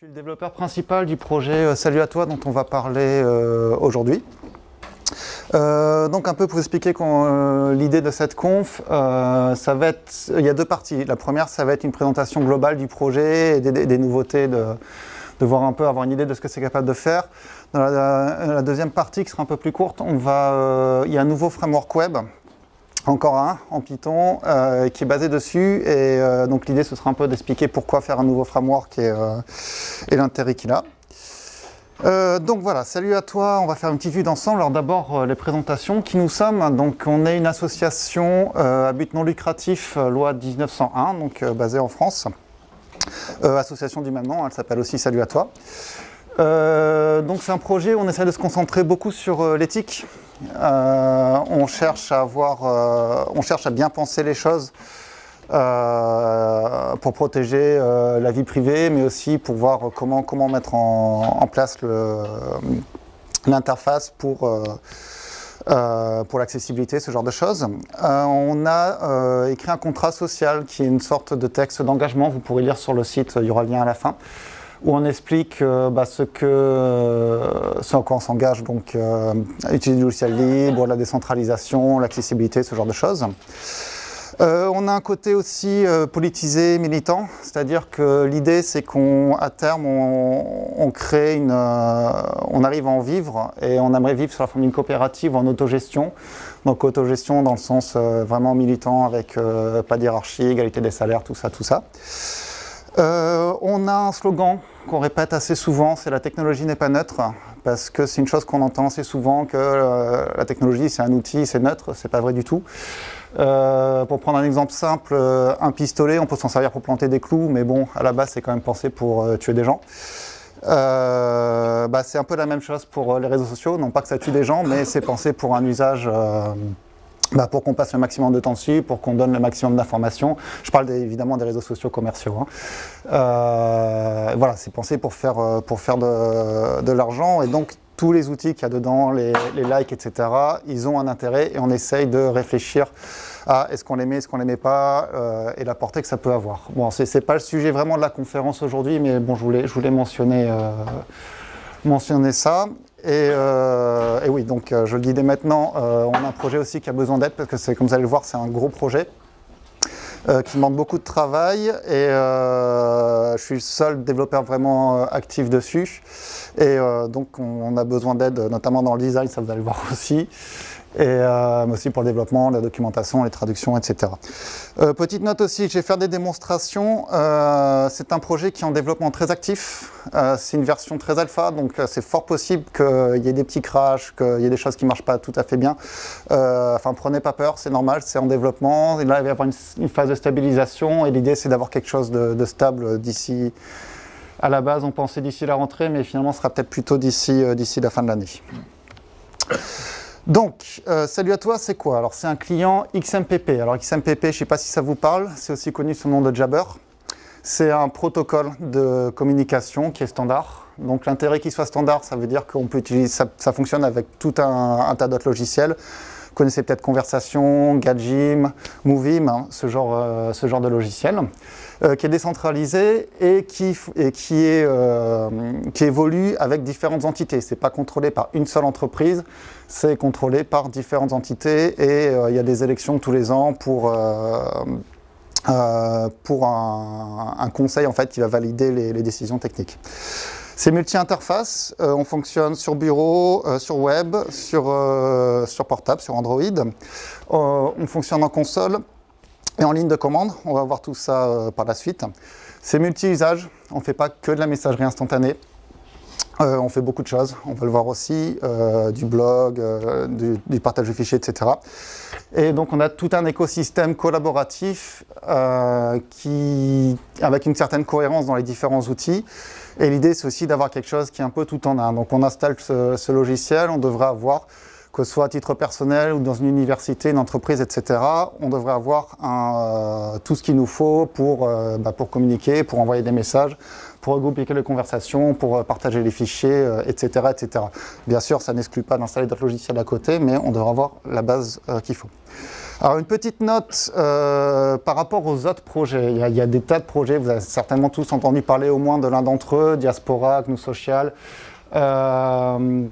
Je suis le développeur principal du projet euh, Salut à toi dont on va parler euh, aujourd'hui. Euh, donc un peu pour vous expliquer l'idée de cette conf, ça va être, il y a deux parties. La première, ça va être une présentation globale du projet et des, nouveautés, de, voir un peu, avoir une idée de ce que c'est capable de faire. Dans la, deuxième partie, qui sera un peu plus courte, on va, il y a un nouveau framework web encore un en Python euh, qui est basé dessus et euh, donc l'idée ce sera un peu d'expliquer pourquoi faire un nouveau framework et, euh, l'intérêt qu'il a. donc voilà, salut à toi, on va faire une petite vue d'ensemble. Alors d'abord les présentations, qui nous sommes Donc on est une association à but non lucratif, loi 1901, donc basée en France. association du même nom, elle s'appelle aussi Salut à toi. Donc c'est un projet où on essaie de se concentrer beaucoup sur l'éthique, euh, on, cherche à avoir, euh, on cherche à bien penser les choses euh, pour protéger la vie privée, mais aussi pour voir comment, comment mettre en, place l'interface pour, pour l'accessibilité, ce genre de choses. on a écrit un contrat social qui est une sorte de texte d'engagement, vous pourrez lire sur le site, il y aura le lien à la fin où on explique euh, bah, ce, que, euh, ce en quoi on s'engage, donc euh, utiliser du logiciel libre, la décentralisation, l'accessibilité, ce genre de choses. on a un côté aussi politisé, militant, c'est-à-dire que l'idée c'est qu'à terme on, crée une, on arrive à en vivre et on aimerait vivre sur la forme d'une coopérative en autogestion. Donc autogestion dans le sens vraiment militant avec pas d'hierarchie, égalité des salaires, tout ça, tout ça. On a un slogan qu'on répète assez souvent, c'est la technologie n'est pas neutre, parce que c'est une chose qu'on entend assez souvent, que euh, la technologie c'est un outil, c'est neutre, c'est pas vrai du tout. Euh, pour prendre un exemple simple, euh, un pistolet, on peut s'en servir pour planter des clous, mais bon, à la base c'est quand même pensé pour tuer des gens. Bah, c'est un peu la même chose pour les réseaux sociaux, non pas que ça tue des gens, mais c'est pensé pour un usage bah, pour qu'on passe le maximum de temps dessus, pour qu'on donne le maximum d'informations. Je parle évidemment des réseaux sociaux commerciaux. Hein. Euh, voilà, c'est pensé pour faire, euh, pour faire de, l'argent et donc tous les outils qu'il y a dedans, les, les, likes, etc., ils ont un intérêt et on essaye de réfléchir à est-ce qu'on les met, est-ce qu'on les met pas euh, et la portée que ça peut avoir. Bon, c'est pas le sujet vraiment de la conférence aujourd'hui, mais bon, je voulais, je voulais mentionner, mentionner ça. Euh, et, oui, donc euh, je le dis dès maintenant, euh, on a un projet aussi qui a besoin d'aide parce que comme vous allez le voir, c'est un gros projet qui demande beaucoup de travail. Et je suis le seul développeur vraiment actif dessus. Et donc on, a besoin d'aide, notamment dans le design, ça vous allez le voir aussi et euh, aussi pour le développement, la documentation, les traductions, etc. Euh, petite note aussi, je vais faire des démonstrations. Euh, c'est un projet qui est en développement très actif. c'est une version très alpha, donc c'est fort possible qu'il y ait des petits crashs, qu'il y ait des choses qui ne marchent pas tout à fait bien. enfin, prenez pas peur, c'est normal, c'est en développement. Et là, il va y avoir une, phase de stabilisation et l'idée, c'est d'avoir quelque chose de, de stable d'ici... À la base, on pensait d'ici la rentrée, mais finalement, ce sera peut-être plutôt d'ici la fin de l'année. Donc, euh, salut à toi, c'est quoi? Alors, c'est un client XMPP. Alors, XMPP, je ne sais pas si ça vous parle, c'est aussi connu sous le nom de Jabber. C'est un protocole de communication qui est standard. Donc, l'intérêt qu'il soit standard, ça veut dire qu'on peut utiliser, ça, fonctionne avec tout un tas d'autres logiciels. Vous connaissez peut-être Conversation, Gadjim, Movim, hein, ce, genre, euh, ce genre de logiciel, euh, qui est décentralisé et qui, et qui, est, euh, qui évolue avec différentes entités. Ce n'est pas contrôlé par une seule entreprise, c'est contrôlé par différentes entités et il y a des élections tous les ans pour... pour un, conseil en fait, qui va valider les décisions techniques. C'est multi-interface, euh, on fonctionne sur bureau, euh, sur web, sur, euh, sur portable, sur Android. on fonctionne en console et en ligne de commande, on va voir tout ça par la suite. C'est multi-usage, on ne fait pas que de la messagerie instantanée. on fait beaucoup de choses, on va le voir aussi, du blog, du, partage de fichiers, etc. Et donc on a tout un écosystème collaboratif qui, avec une certaine cohérence dans les différents outils. Et l'idée, c'est aussi d'avoir quelque chose qui est un peu tout en un. Donc on installe ce, logiciel, on devrait avoir, que ce soit à titre personnel ou dans une université, une entreprise, etc., on devrait avoir euh, tout ce qu'il nous faut pour, euh, bah, pour communiquer, pour envoyer des messages, pour regrouper les conversations, pour euh, partager les fichiers, etc., etc. Bien sûr, ça n'exclut pas d'installer d'autres logiciels à côté, mais on devrait avoir la base qu'il faut. Alors une petite note euh, par rapport aux autres projets. Il y, a, des tas de projets, vous avez certainement tous entendu parler au moins de l'un d'entre eux, Diaspora, GNU Social, euh,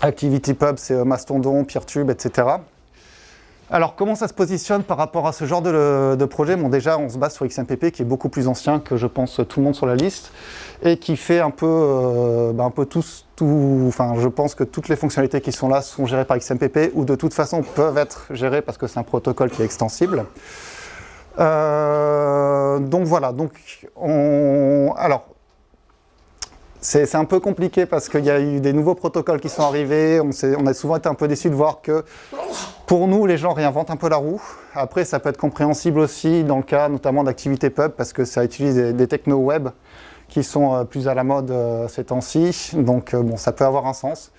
ActivityPub, c'est Mastodon, PeerTube, etc. Alors, comment ça se positionne par rapport à ce genre de, projet? Bon, déjà, on se base sur XMPP, qui est beaucoup plus ancien que, je pense, tout le monde sur la liste, et qui fait un peu, euh, bah, un peu tous, tout, enfin, je pense que toutes les fonctionnalités qui sont là sont gérées par XMPP, ou de toute façon peuvent être gérées parce que c'est un protocole qui est extensible. Euh, donc voilà, donc on... Alors, c'est un peu compliqué parce qu'il y a eu des nouveaux protocoles qui sont arrivés. On, a souvent été un peu déçus de voir que pour nous, les gens réinventent un peu la roue. Après, ça peut être compréhensible aussi dans le cas notamment d'activité pub parce que ça utilise des, techno web qui sont euh, plus à la mode euh, ces temps-ci. Donc euh, bon, ça peut avoir un sens.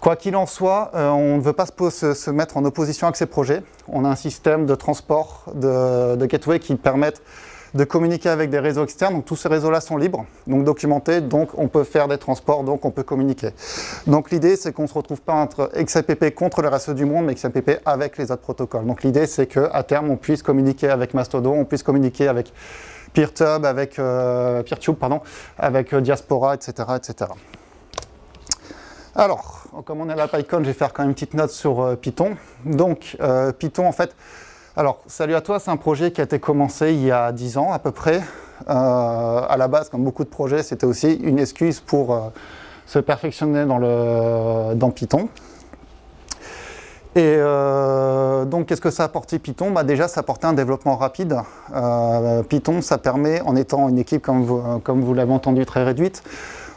Quoi qu'il en soit, on ne veut pas se, se, mettre en opposition avec ces projets. On a un système de transport de, de gateway qui permettent de communiquer avec des réseaux externes. Donc tous ces réseaux-là sont libres, donc documentés, donc on peut faire des transports, donc on peut communiquer. Donc l'idée, c'est qu'on ne se retrouve pas entre XMPP contre le reste du monde, mais XMPP avec les autres protocoles. Donc l'idée, c'est qu'à terme, on puisse communiquer avec Mastodon, on puisse communiquer avec PeerTube, avec euh, PeerTube, pardon, avec euh, Diaspora, etc., etc. Alors, comme on est à la PyCon, je vais faire quand même une petite note sur euh, Python. Donc, Python, en fait, alors, Salut à toi, c'est un projet qui a été commencé il y a 10 ans à peu près. Euh, à la base, comme beaucoup de projets, c'était aussi une excuse pour euh, se perfectionner dans, Python. Et euh, donc, qu'est-ce que ça a apporté Python? Bah, Déjà, ça a apporté un développement rapide. Python, ça permet, en étant une équipe, comme vous, l'avez entendu, très réduite,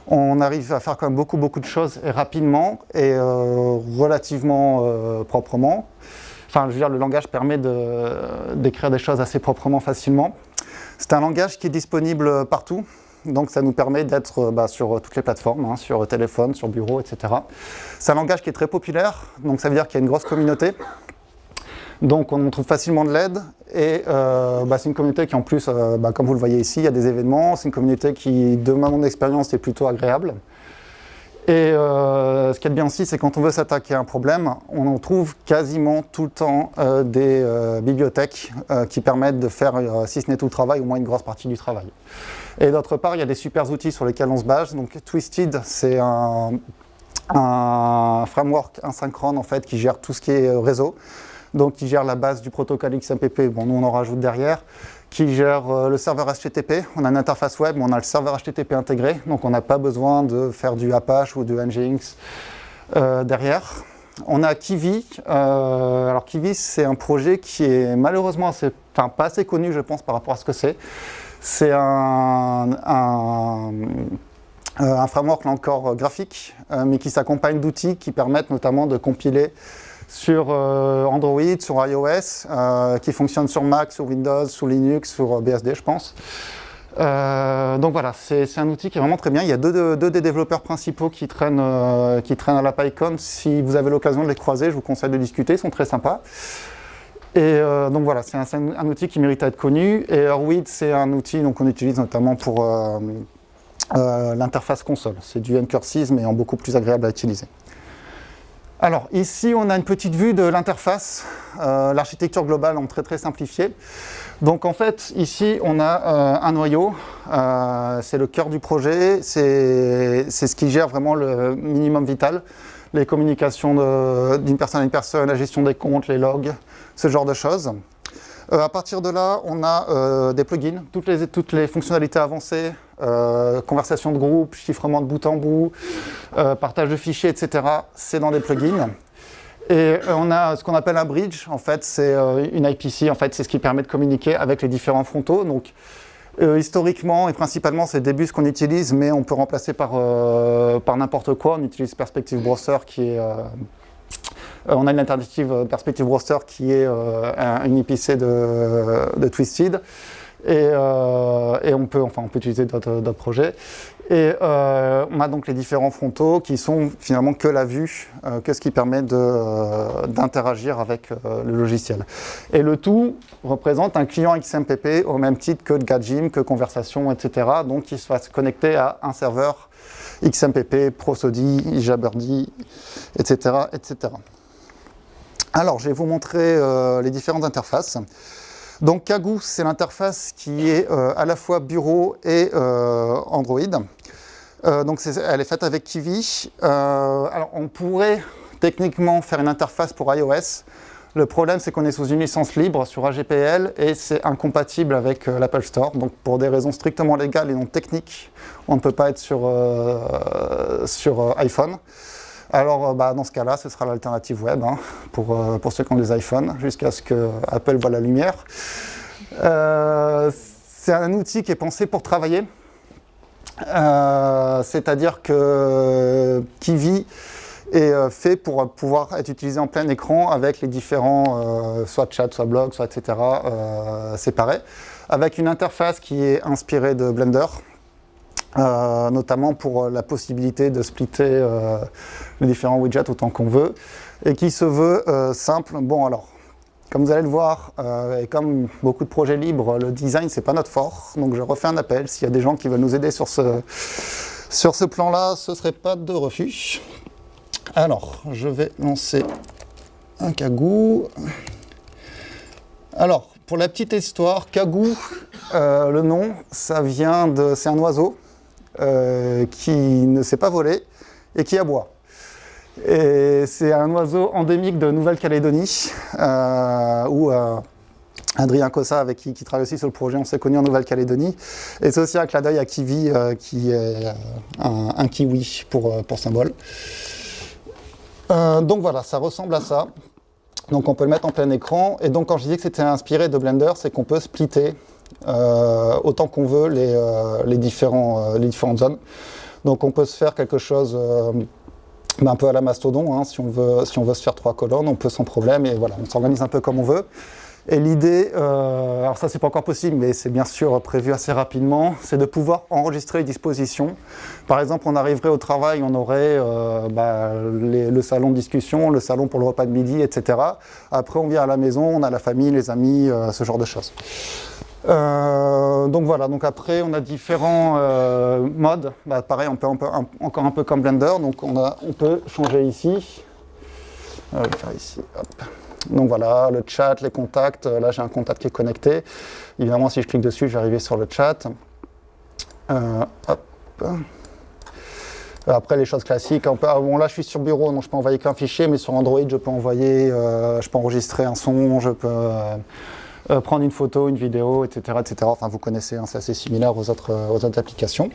on arrive à faire quand même beaucoup, beaucoup de choses rapidement et relativement proprement. Enfin, je veux dire, le langage permet d'écrire des choses assez proprement, facilement. C'est un langage qui est disponible partout, donc ça nous permet d'être bah, sur toutes les plateformes, hein, sur téléphone, sur bureau, etc. C'est un langage qui est très populaire, donc ça veut dire qu'il y a une grosse communauté. Donc on trouve facilement de l'aide et euh, bah, c'est une communauté qui en plus, euh, bah, comme vous le voyez ici, il y a des événements, c'est une communauté qui, de mon expérience, est plutôt agréable. Et euh, ce qui est bien aussi, c'est quand on veut s'attaquer à un problème, on en trouve quasiment tout le temps euh, des euh, bibliothèques qui permettent de faire, si ce n'est tout le travail, au moins une grosse partie du travail. Et d'autre part, il y a des super outils sur lesquels on se base. Donc Twisted, c'est un, un, framework asynchrone en fait, qui gère tout ce qui est réseau. Donc qui gère la base du protocole XMPP, bon nous on en rajoute derrière qui gère euh, le serveur HTTP. On a une interface web, mais on a le serveur HTTP intégré, donc on n'a pas besoin de faire du Apache ou du Nginx euh, derrière. On a Kiwi. Euh, alors Kiwi, c'est un projet qui est malheureusement assez, pas assez connu, je pense, par rapport à ce que c'est. C'est un, un, un, framework là encore graphique, mais qui s'accompagne d'outils qui permettent notamment de compiler sur euh, Android, sur iOS, euh, qui fonctionne sur Mac, sur Windows, sur Linux, sur euh, BSD, je pense. donc voilà, c'est un outil qui est vraiment très bien. Il y a deux, des développeurs principaux qui traînent, à la PyCon. Si vous avez l'occasion de les croiser, je vous conseille de discuter, ils sont très sympas. Et donc voilà, c'est un, outil qui mérite à être connu. Et Arweed, c'est un outil qu'on utilise notamment pour l'interface console. C'est du Ncursive, mais en beaucoup plus agréable à utiliser. Alors ici, on a une petite vue de l'interface, euh, l'architecture globale en très très simplifié. Donc en fait, ici, on a euh, un noyau, euh, c'est le cœur du projet, c'est ce qui gère vraiment le minimum vital, les communications d'une personne à une personne, la gestion des comptes, les logs, ce genre de choses. Euh, à partir de là, on a euh, des plugins, toutes les, toutes les fonctionnalités avancées, euh, conversation de groupe, chiffrement de bout en bout, partage de fichiers, etc. C'est dans des plugins. Et on a ce qu'on appelle un bridge, en fait, c'est une IPC, en fait, c'est ce qui permet de communiquer avec les différents frontaux. Donc, historiquement et principalement, c'est Debus qu'on utilise, mais on peut remplacer par, par n'importe quoi. On utilise Perspective Browser qui est on a une alternative euh, Perspective Roster qui est euh, une IPC de, Twisted. Et, on, peut, enfin, on peut utiliser d'autres projets. Et on a donc les différents frontaux qui sont finalement que la vue, que ce qui permet d'interagir avec le logiciel. Et le tout représente un client XMPP au même titre que Gajim, que Conversation, etc. Donc il va se connecter à un serveur XMPP, Prosody, Jabberdy, etc., etc. Alors, je vais vous montrer les différentes interfaces. Donc Kagoo, c'est l'interface qui est à la fois bureau et Android. donc elle est faite avec Kiwi. alors on pourrait techniquement faire une interface pour iOS, le problème, c'est qu'on est sous une licence libre sur AGPL et c'est incompatible avec euh, l'Apple Store. Donc pour des raisons strictement légales et non techniques, on ne peut pas être sur, euh, sur euh, iPhone. Alors bah, dans ce cas-là, ce sera l'alternative web hein, pour, pour ceux qui ont des iPhones, jusqu'à ce que Apple voit la lumière. c'est un outil qui est pensé pour travailler. C'est-à-dire que Kiwi est euh, fait pour pouvoir être utilisé en plein écran avec les différents, euh, soit chat, soit blog, soit etc. Euh, séparés, avec une interface qui est inspirée de Blender, notamment pour la possibilité de splitter les différents widgets autant qu'on veut, et qui se veut simple. Bon alors, comme vous allez le voir, et comme beaucoup de projets libres, le design c'est pas notre fort, donc je refais un appel. S'il y a des gens qui veulent nous aider sur ce, sur ce plan-là, ce serait pas de refus. Alors, je vais lancer un cagou. Alors, pour la petite histoire, cagou, euh, le nom, ça vient de... C'est un oiseau euh, qui ne sait pas voler et qui aboie. Et c'est un oiseau endémique de Nouvelle-Calédonie, euh, où Adrien Cossa, avec qui, qui travaille aussi sur le projet, on s'est connu en Nouvelle-Calédonie. Et c'est aussi un clin d'œil à Kiwi, qui est un, kiwi pour, pour symbole. Euh, donc voilà, ça ressemble à ça. Donc on peut le mettre en plein écran. Et donc quand je disais que c'était inspiré de Blender, c'est qu'on peut splitter euh, autant qu'on veut les, euh, différents, les différentes zones. Donc on peut se faire quelque chose un peu à la mastodon. Hein. si, on veut, si on se faire trois colonnes, on peut sans problème. Et voilà, on s'organise un peu comme on veut. Et l'idée, euh, alors ça c'est pas encore possible, mais c'est bien sûr prévu assez rapidement, c'est de pouvoir enregistrer les dispositions. Par exemple, on arriverait au travail, on aurait euh, bah, le salon de discussion, le salon pour le repas de midi, etc. Après, on vient à la maison, on a la famille, les amis, euh, ce genre de choses. Donc voilà, donc après on a différents modes. Bah, pareil, on peut, encore un peu comme Blender, donc on, peut changer ici. hop. Donc voilà, le chat, les contacts, euh, là j'ai un contact qui est connecté. Évidemment, si je clique dessus, je vais arriver sur le chat. Euh, Après, les choses classiques. Ah, bon, là, je suis sur bureau, donc je peux envoyer qu'un fichier, mais sur Android, je peux envoyer, euh, je peux enregistrer un son, je peux prendre une photo, une vidéo, etc. etc. Enfin, vous connaissez, hein, c'est assez similaire aux autres, aux autres applications.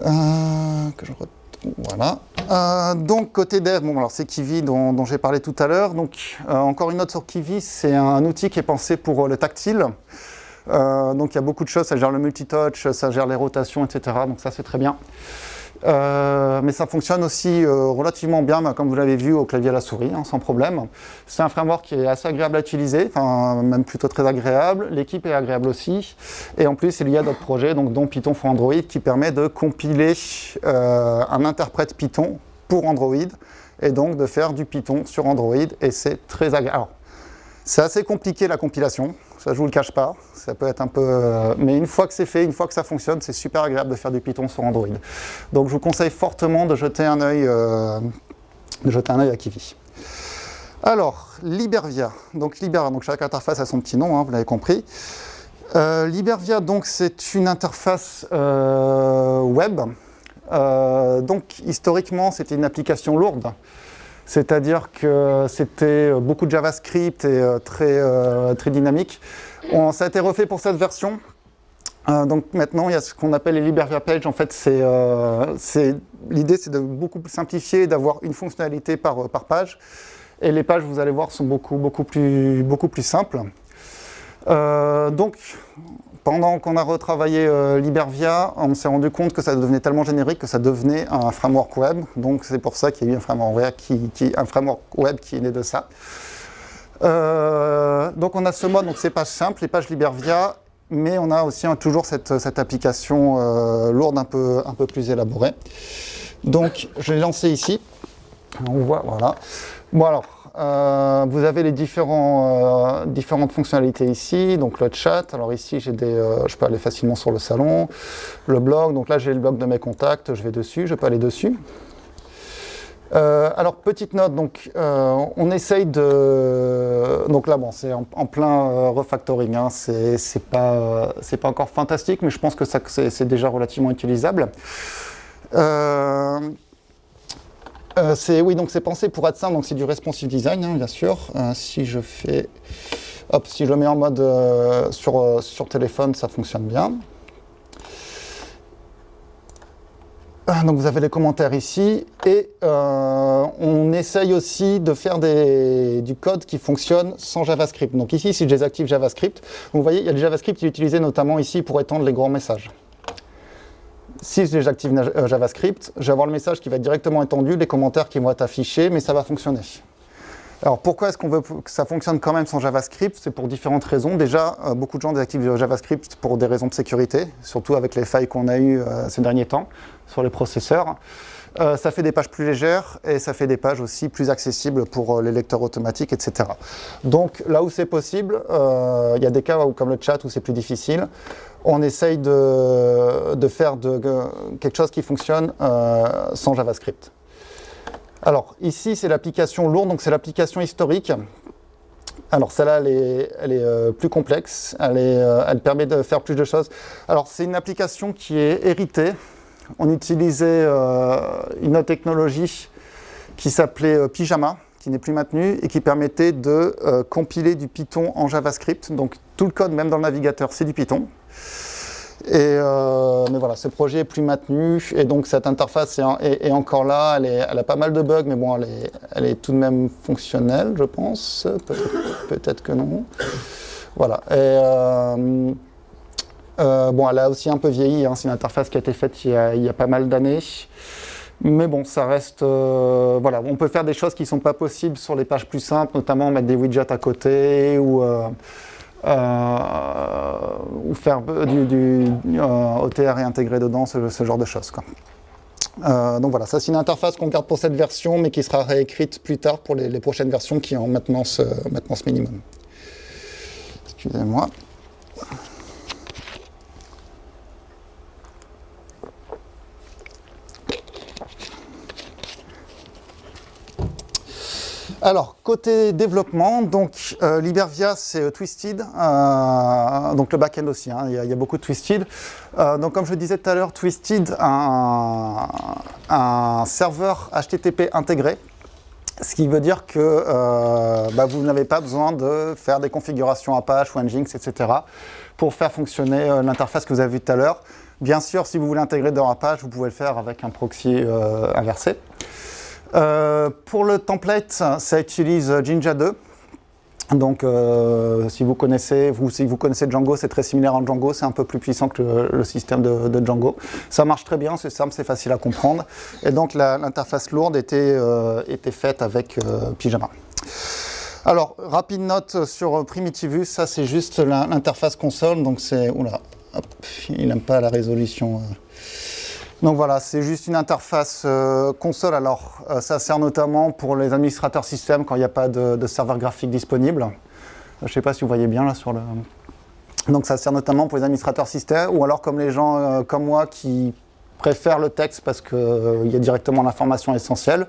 je voilà. Euh, donc côté dev, bon alors c'est Kiwi dont, j'ai parlé tout à l'heure. Donc euh, encore une note sur Kiwi, c'est un outil qui est pensé pour euh, le tactile. donc il y a beaucoup de choses, ça gère le multitouch, ça gère les rotations, etc. Donc ça c'est très bien. Euh, mais ça fonctionne aussi euh, relativement bien, bah, comme vous l'avez vu, au clavier à la souris, hein, sans problème. C'est un framework qui est assez agréable à utiliser, enfin même plutôt très agréable. L'équipe est agréable aussi. Et en plus, il y a d'autres projets, donc, dont Python for Android, qui permet de compiler euh, un interprète Python pour Android, et donc de faire du Python sur Android, et c'est très agréable. C'est assez compliqué la compilation, ça je vous le cache pas, ça peut être un peu... Euh, mais une fois que c'est fait, une fois que ça fonctionne, c'est super agréable de faire du Python sur Android. Donc je vous conseille fortement de jeter un œil, euh, de jeter un œil à Kiwi. Alors, Libervia. Donc Libervia, donc chaque interface a son petit nom, hein, vous l'avez compris. Euh, Libervia, donc c'est une interface web. donc historiquement, c'était une application lourde. C'est-à-dire que c'était beaucoup de JavaScript et euh, très, euh, très dynamique. On, ça a été refait pour cette version. Euh, donc maintenant, il y a ce qu'on appelle les Libervia Pages. En fait, l'idée, c'est de beaucoup simplifier, d'avoir une fonctionnalité par, par page. Et les pages, vous allez voir, sont beaucoup, beaucoup, plus, beaucoup plus simples. donc, pendant qu'on a retravaillé euh, Libervia, on s'est rendu compte que ça devenait tellement générique que ça devenait un framework web. Donc c'est pour ça qu'il y a eu un framework web qui, est né de ça. Euh, donc on a ce mode, donc c'est pages simples, les pages Libervia, mais on a aussi toujours cette, application euh, lourde un peu, un peu plus élaborée. Donc je l'ai lancé ici. On voit, voilà. Bon alors, euh, vous avez les différents, euh, différentes fonctionnalités ici, donc le chat, alors ici j'ai des, euh, je peux aller facilement sur le salon, le blog, donc là j'ai le blog de mes contacts, je vais dessus, je peux aller dessus. Euh, alors, petite note, donc, euh, on essaye de... Donc là, bon, c'est en, plein euh, refactoring, hein, c'est pas, pas encore fantastique, mais je pense que c'est déjà relativement utilisable. C'est oui, donc c'est pensé pour être simple, donc c'est du responsive design, hein, bien sûr. si je fais... Hop, si je le mets en mode sur, sur téléphone, ça fonctionne bien. Ah, donc vous avez les commentaires ici et euh, on essaye aussi de faire du code qui fonctionne sans JavaScript. Donc ici, si je désactive JavaScript, vous voyez, il y a le JavaScript qui est utilisé notamment ici pour étendre les grands messages. Si je désactive euh, JavaScript, je vais avoir le message qui va être directement étendu, les commentaires qui vont être affichés, mais ça va fonctionner. Alors pourquoi est-ce qu'on veut que ça fonctionne quand même sans JavaScript? C'est pour différentes raisons. Déjà, euh, beaucoup de gens désactivent JavaScript pour des raisons de sécurité, surtout avec les failles qu'on a eues euh, ces derniers temps sur les processeurs. Ça fait des pages plus légères et ça fait des pages aussi plus accessibles pour les lecteurs automatiques, etc. Donc là où c'est possible, il y a des cas où, comme le chat où c'est plus difficile, on essaye de, faire quelque chose qui fonctionne sans JavaScript. Alors ici, c'est l'application lourde, donc c'est l'application historique. Alors celle-là, elle est, euh, plus complexe, euh, elle, permet de faire plus de choses. Alors c'est une application qui est héritée. On utilisait euh, une autre technologie qui s'appelait Pyjama, qui n'est plus maintenue et qui permettait de compiler du Python en JavaScript. Tout le code, même dans le navigateur, c'est du Python. Euh, mais voilà, ce projet est plus maintenu et donc cette interface est, encore là. Elle, a pas mal de bugs, mais bon, elle est, tout de même fonctionnelle, je pense. Peut-être que non. Voilà. Et, euh, euh, bon, elle a aussi un peu vieilli. Hein. C'est une interface qui a été faite il y a, y a pas mal d'années. Mais bon, ça reste... voilà, on peut faire des choses qui ne sont pas possibles sur les pages plus simples, notamment mettre des widgets à côté ou... Euh, ou faire du, euh, OTR et intégrer dedans, ce, genre de choses. Euh, donc voilà, ça c'est une interface qu'on garde pour cette version, mais qui sera réécrite plus tard pour les, prochaines versions qui ont maintenance minimum. Excusez-moi. Alors, côté développement, donc euh, Libervia, c'est euh, Twisted, euh, donc le back-end aussi, hein, il, y a, beaucoup de Twisted. donc, comme je disais tout à l'heure, Twisted un, serveur HTTP intégré, ce qui veut dire que bah, vous n'avez pas besoin de faire des configurations Apache ou Nginx, etc. pour faire fonctionner l'interface que vous avez vue tout à l'heure. Bien sûr, si vous voulez intégrer dans Apache, vous pouvez le faire avec un proxy inversé. Euh, pour le template, ça utilise Jinja 2. Donc, euh, si vous connaissez, vous, si vous connaissez Django, c'est très similaire à Django, c'est un peu plus puissant que le, système de, Django. Ça marche très bien, c'est simple, c'est facile à comprendre. Et donc, l'interface lourde était, euh, était, faite avec Pyjama. Alors, rapide note sur Primitivus, ça c'est juste l'interface console, donc c'est... Oula, il n'aime pas la résolution. Donc voilà, c'est juste une interface euh, console. Alors, euh, ça sert notamment pour les administrateurs système quand il n'y a pas de, serveur graphique disponible. Je ne sais pas si vous voyez bien là sur le... Donc ça sert notamment pour les administrateurs système ou alors comme les gens euh, comme moi qui préfèrent le texte parce qu'il y a directement l'information essentielle.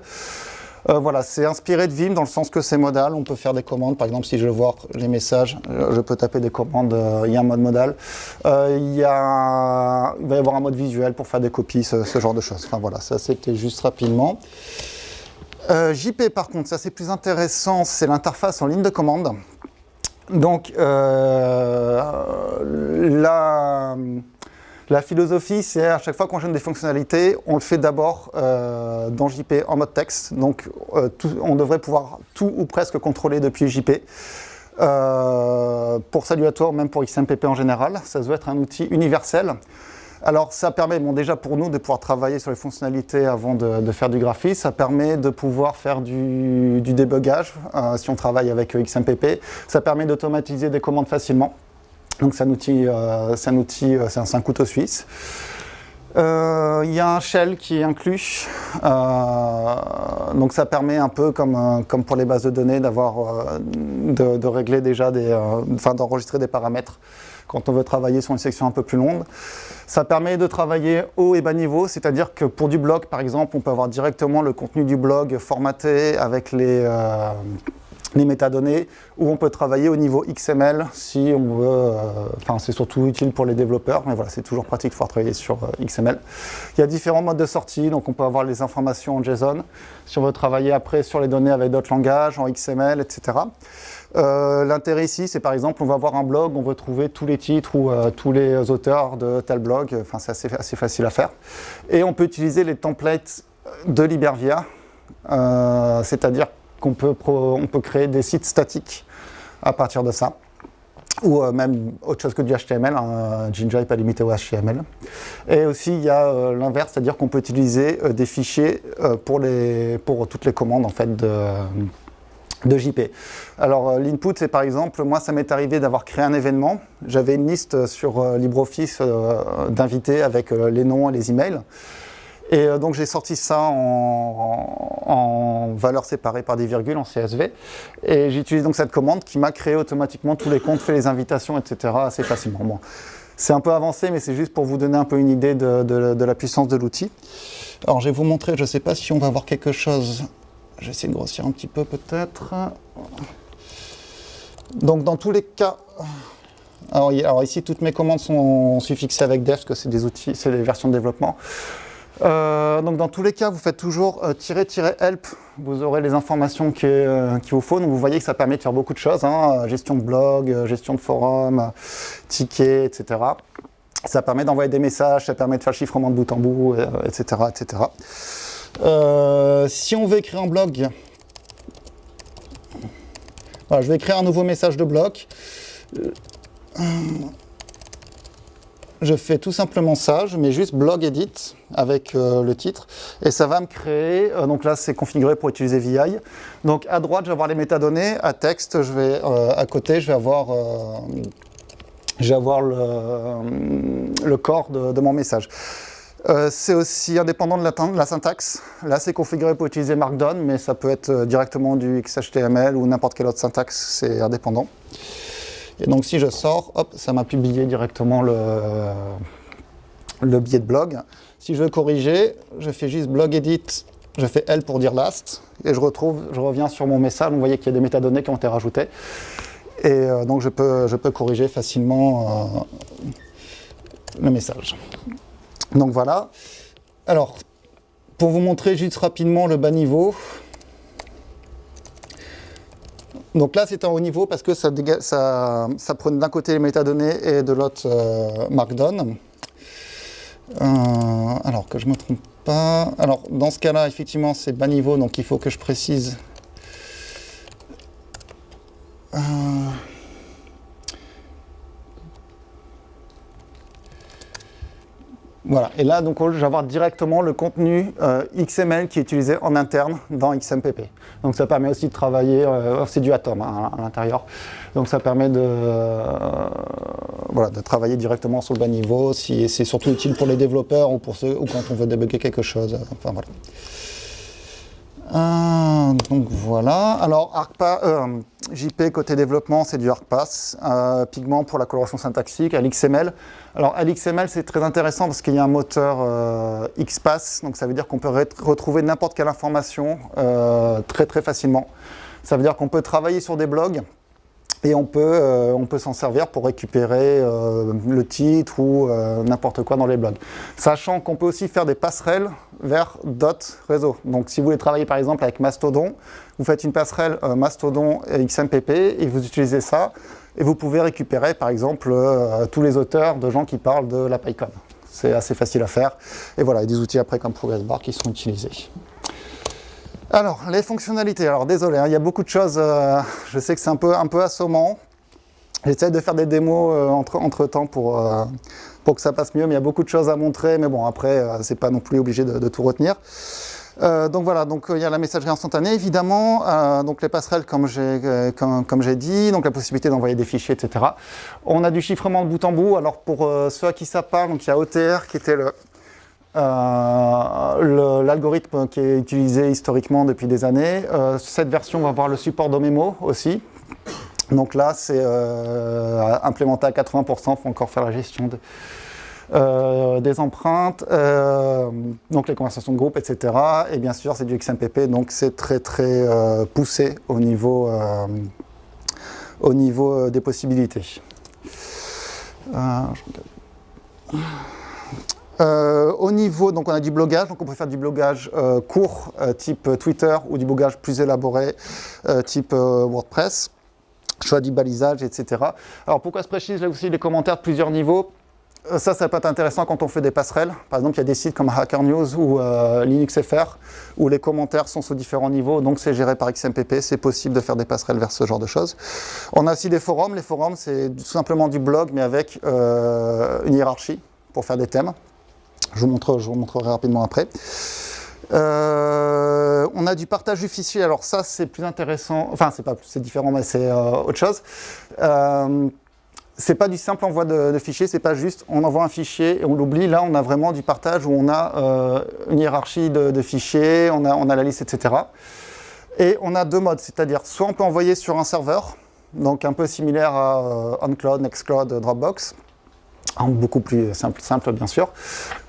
Euh, voilà, c'est inspiré de Vim dans le sens que c'est modal. On peut faire des commandes. Par exemple, si je veux voir les messages, euh, je peux taper des commandes. Euh, il y a un mode modal. y a, il va y avoir un mode visuel pour faire des copies, ce, genre de choses. Enfin voilà, ça c'était juste rapidement. JP par contre, ça c'est plus intéressant, c'est l'interface en ligne de commande. Donc là, la philosophie, c'est à chaque fois qu'on gêne des fonctionnalités, on le fait d'abord euh, dans JP en mode texte. Donc euh, on devrait pouvoir tout ou presque contrôler depuis JP. Euh, pour Saluator, même pour XMPP en général, ça doit être un outil universel. Alors ça permet déjà pour nous de pouvoir travailler sur les fonctionnalités avant de, faire du graphisme, ça permet de pouvoir faire du, du débugage si on travaille avec XMPP, ça permet d'automatiser des commandes facilement. Donc c'est un outil, euh, c'est un, outil, euh, c'est un, couteau suisse. Euh, il y a un shell qui est inclus, donc ça permet un peu comme, comme pour les bases de données d'avoir de, régler déjà des, enfin d'enregistrer des paramètres quand on veut travailler sur une section un peu plus longue. Ça permet de travailler haut et bas niveau, c'est-à-dire que pour du blog, par exemple, on peut avoir directement le contenu du blog formaté avec les, les métadonnées, ou on peut travailler au niveau XML si on veut, euh, enfin c'est surtout utile pour les développeurs, mais voilà, c'est toujours pratique de pouvoir travailler sur euh, XML. Il y a différents modes de sortie, donc on peut avoir les informations en JSON, si on veut travailler après sur les données avec d'autres langages, en XML, etc. Euh, l'intérêt ici, c'est par exemple, on va avoir un blog, on veut trouver tous les titres ou tous les auteurs de tel blog, enfin c'est assez, facile à faire. Et on peut utiliser les templates de Libervia, c'est-à-dire qu'on peut, on peut créer des sites statiques à partir de ça ou même autre chose que du HTML, hein, Jinja n'est pas limité au HTML. Et aussi il y a l'inverse, c'est-à-dire qu'on peut utiliser des fichiers pour, toutes les commandes en fait de, de JP. Alors euh, l'input, c'est par exemple, moi ça m'est arrivé d'avoir créé un événement. J'avais une liste sur euh, LibreOffice euh, d'invités avec les noms et les emails. Et donc j'ai sorti ça en, valeurs séparées par des virgules, en CSV. Et j'utilise donc cette commande qui m'a créé automatiquement tous les comptes, fait les invitations, etc. assez facilement. Bon, c'est un peu avancé, mais c'est juste pour vous donner un peu une idée de, la puissance de l'outil. Alors je vais vous montrer, je ne sais pas si on va voir quelque chose je vais essayer de grossir un petit peu peut-être. Donc dans tous les cas, alors, ici toutes mes commandes sont suffixées avec def, parce que c'est des outils, c'est des versions de développement. Euh, donc dans tous les cas, vous faites toujours euh, tirer-help, vous aurez les informations euh, qu'il vous faut. Donc vous voyez que ça permet de faire beaucoup de choses, hein. gestion de blog, gestion de forum, tickets, etc. Ça permet d'envoyer des messages, ça permet de faire le chiffrement de bout en bout, etc. etc. Euh, si on veut écrire un blog, je vais écrire un nouveau message de bloc. Je fais tout simplement ça, je mets juste blog edit avec euh, le titre et ça va me créer, euh, donc là c'est configuré pour utiliser VI. Donc à droite je vais avoir les métadonnées, à texte je vais, à côté je vais avoir, avoir le, corps de mon message. Euh, c'est aussi indépendant de la, syntaxe. Là, c'est configuré pour utiliser Markdown, mais ça peut être euh, directement du XHTML ou n'importe quelle autre syntaxe, c'est indépendant. Et donc, si je sors, hop, ça m'a publié directement le, le billet de blog. Si je veux corriger, je fais juste blog edit, je fais L pour dire last, et je retrouve, je reviens sur mon message, vous voyez qu'il y a des métadonnées qui ont été rajoutées. Et euh, donc, je peux, je peux corriger facilement le message. Donc voilà. Alors, pour vous montrer juste rapidement le bas niveau. Donc là, c'est en haut niveau parce que ça, ça, d'un côté les métadonnées et de l'autre euh, Markdown. Euh, alors, que je ne me trompe pas. Alors, dans ce cas-là, effectivement, c'est bas niveau, donc il faut que je précise. Euh, Voilà, et là, donc, je avoir directement le contenu euh, XML qui est utilisé en interne dans XMPP. Donc ça permet aussi de travailler, euh, c'est du Atom hein, à l'intérieur, donc ça permet de, euh, de travailler directement sur le bas niveau, si, c'est surtout utile pour les développeurs ou, pour ceux, ou quand on veut débugger quelque chose. Enfin voilà. Euh, donc voilà. Alors ArcPass, euh, JP côté développement, c'est du ArcPass. Euh, Pigment pour la coloration syntaxique, LXML. Alors LXML, c'est très intéressant parce qu'il y a un moteur euh, XPath, donc ça veut dire qu'on peut retrouver n'importe quelle information très très facilement. Ça veut dire qu'on peut travailler sur des blogs et on peut, euh, peut s'en servir pour récupérer euh, le titre ou euh, n'importe quoi dans les blogs. Sachant qu'on peut aussi faire des passerelles vers d'autres réseaux. Donc si vous voulez travailler par exemple avec Mastodon, vous faites une passerelle Mastodon et XMPP et vous utilisez ça et vous pouvez récupérer par exemple tous les auteurs de gens qui parlent de la PyCon. C'est assez facile à faire. Et voilà, il y a des outils après comme ProgressBar qui sont utilisés. Alors, les fonctionnalités. Alors, désolé, hein, il y a beaucoup de choses. Euh, je sais que c'est un peu, assommant. J'essaie de faire des démos euh, entre, entre, temps pour, euh, pour que ça passe mieux, mais il y a beaucoup de choses à montrer. Mais bon, après, c'est pas non plus obligé de, tout retenir. donc voilà, donc il y a la messagerie instantanée évidemment, donc les passerelles comme j'ai dit, donc la possibilité d'envoyer des fichiers, etc. On a du chiffrement de bout en bout. Alors pour ceux à qui ça parle, il y a OTR qui était le, euh, l'algorithme qui est utilisé historiquement depuis des années. Euh, cette version va avoir le support d'Omemo aussi. Donc là, c'est euh, implémenté à 80%, il faut encore faire la gestion des empreintes, donc les conversations de groupe, etc. Et bien sûr, c'est du XMPP, donc c'est très très poussé au niveau, au niveau des possibilités. Au niveau, donc on a du blogage, donc on peut faire du blogage court, type Twitter, ou du blogage plus élaboré, type WordPress choix du balisage, etc. Alors pourquoi se précise? Là aussi les commentaires de plusieurs niveaux euh, ça, ça peut être intéressant quand on fait des passerelles. Par exemple, il y a des sites comme Hacker News ou euh, LinuxFR où les commentaires sont sous différents niveaux, donc c'est géré par XMPP, c'est possible de faire des passerelles vers ce genre de choses. On a aussi des forums. Les forums, c'est tout simplement du blog, mais avec euh, une hiérarchie pour faire des thèmes. Je vous, montre, je vous montrerai rapidement après. Euh, on a du partage du fichier, alors ça c'est plus intéressant, enfin c'est pas c'est différent mais c'est euh, autre chose. Euh, c'est pas du simple envoi de, de fichiers, c'est pas juste on envoie un fichier et on l'oublie. Là on a vraiment du partage où on a une hiérarchie de, fichiers, on a, on a la liste, etc. Et on a deux modes, c'est-à-dire soit on peut envoyer sur un serveur, donc un peu similaire à OnCloud, NextCloud, Dropbox, beaucoup plus simple, bien sûr.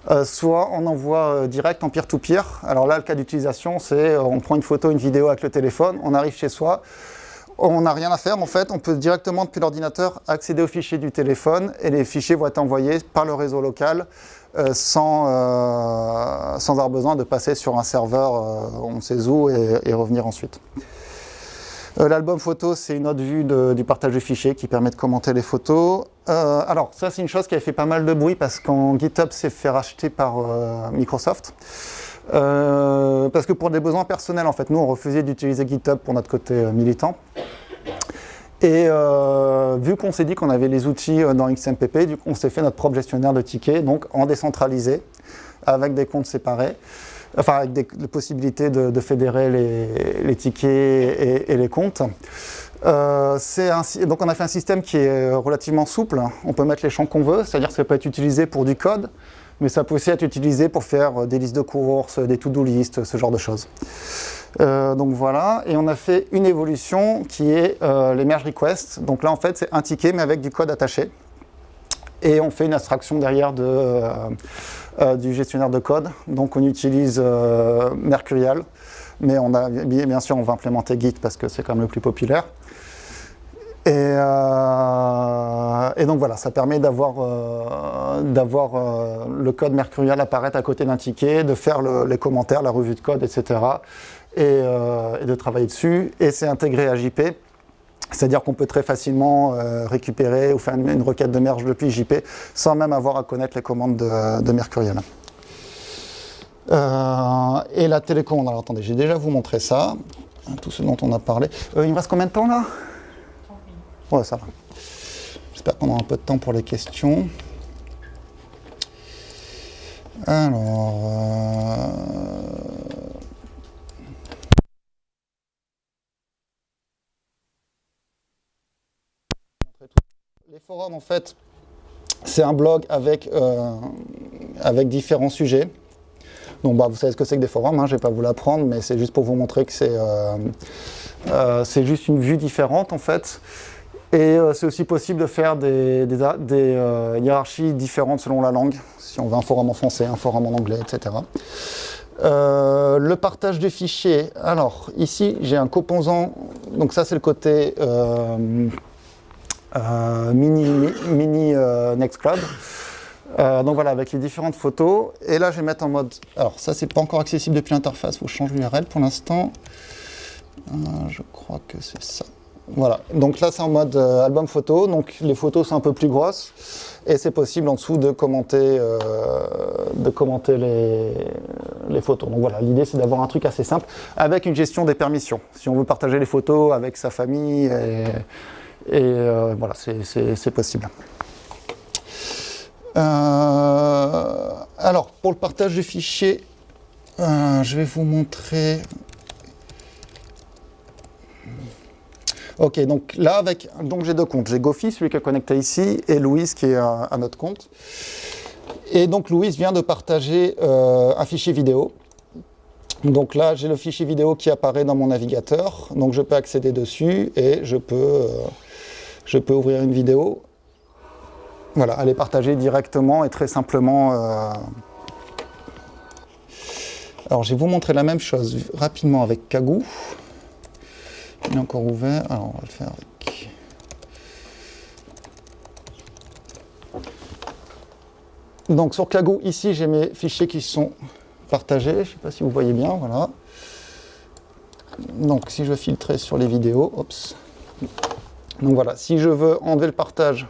Euh, soit on envoie euh, direct en peer-to-peer. Alors là, le cas d'utilisation, c'est euh, on prend une photo, une vidéo avec le téléphone, on arrive chez soi, on n'a rien à faire en fait, on peut directement depuis l'ordinateur accéder aux fichiers du téléphone et les fichiers vont être envoyés par le réseau local sans, sans avoir besoin de passer sur un serveur on sait où et revenir ensuite. Euh, l'album photo, c'est une autre vue du partage de fichiers qui permet de commenter les photos. Euh, alors, ça, c'est une chose qui a fait pas mal de bruit parce qu'en GitHub s'est fait racheter par euh, Microsoft. parce que pour des besoins personnels, en fait, nous, on refusait d'utiliser GitHub pour notre côté militant. Et vu qu'on s'est dit qu'on avait les outils dans XMPP, on s'est fait notre propre gestionnaire de tickets, donc en décentralisé, avec des comptes séparés enfin avec des, possibilités de, fédérer les, tickets et, les comptes. Euh, donc on a fait un système qui est relativement souple, on peut mettre les champs qu'on veut, c'est-à-dire que ça peut être utilisé pour du code, mais ça peut aussi être utilisé pour faire des listes de courses, des to-do list, ce genre de choses. Euh, donc voilà, et on a fait une évolution qui est euh, les merge requests. Donc là en fait c'est un ticket mais avec du code attaché. Et on fait une abstraction derrière de, euh, du gestionnaire de code. Donc on utilise euh, Mercurial, mais on bien sûr on va implémenter Git parce que c'est quand même le plus populaire. Et, euh, donc voilà, ça permet d'avoir le code Mercurial apparaître à côté d'un ticket, de faire les commentaires, la revue de code, etc. Et, et de travailler dessus. Et c'est intégré à JP. C'est-à-dire qu'on peut très facilement euh, récupérer ou faire une, requête de merge depuis JP sans même avoir à connaître les commandes de, Mercurial. Euh, et la télécommande, alors attendez, j'ai déjà vous montré ça, tout ce dont on a parlé. Euh, il me reste combien de temps là? Ouais, ça va. J'espère qu'on aura un peu de temps pour les questions. Alors... En fait, c'est un blog avec, euh, avec différents sujets. Donc, bah, vous savez ce que c'est que des forums, hein, je ne vais pas vous l'apprendre, mais c'est juste pour vous montrer que c'est euh, euh, juste une vue différente, en fait. Et c'est aussi possible de faire des, des, hiérarchies différentes selon la langue, si on veut un forum en français, un forum en anglais, etc. le partage des fichiers. Alors, ici, j'ai un composant, donc ça c'est le côté euh, mini, mini euh, Nextcloud. Euh, donc voilà, avec les différentes photos. Et là, je vais mettre en mode... Alors ça, c'est pas encore accessible depuis l'interface, il faut changer l'URL pour l'instant. je crois que c'est ça. Voilà, donc là c'est en mode album photo, donc les photos sont un peu plus grosses et c'est possible en dessous de commenter, de commenter les, les, photos. Donc voilà, l'idée c'est d'avoir un truc assez simple avec une gestion des permissions. Si on veut partager les photos avec sa famille et euh, voilà, c'est possible. Euh, alors, pour le partage de fichiers, euh, je vais vous montrer... Ok, donc là, avec, donc j'ai deux comptes. J'ai Gofi, celui qui est connecté ici, et Louise, qui est un autre compte. Et donc, Louise vient de partager un fichier vidéo. Donc là, j'ai le fichier vidéo qui apparaît dans mon navigateur. Donc, je peux accéder dessus et je peux je peux ouvrir une vidéo, voilà, aller partager directement et très simplement. Euh. Alors, je vais vous montrer la même chose rapidement avec Kagou. Il est encore ouvert, alors on va le faire avec... Donc sur Kagou, ici j'ai mes fichiers qui sont partagés, je ne sais pas si vous voyez bien, voilà. Donc si je filtrer sur les vidéos, Donc voilà, si je veux enlever le partage,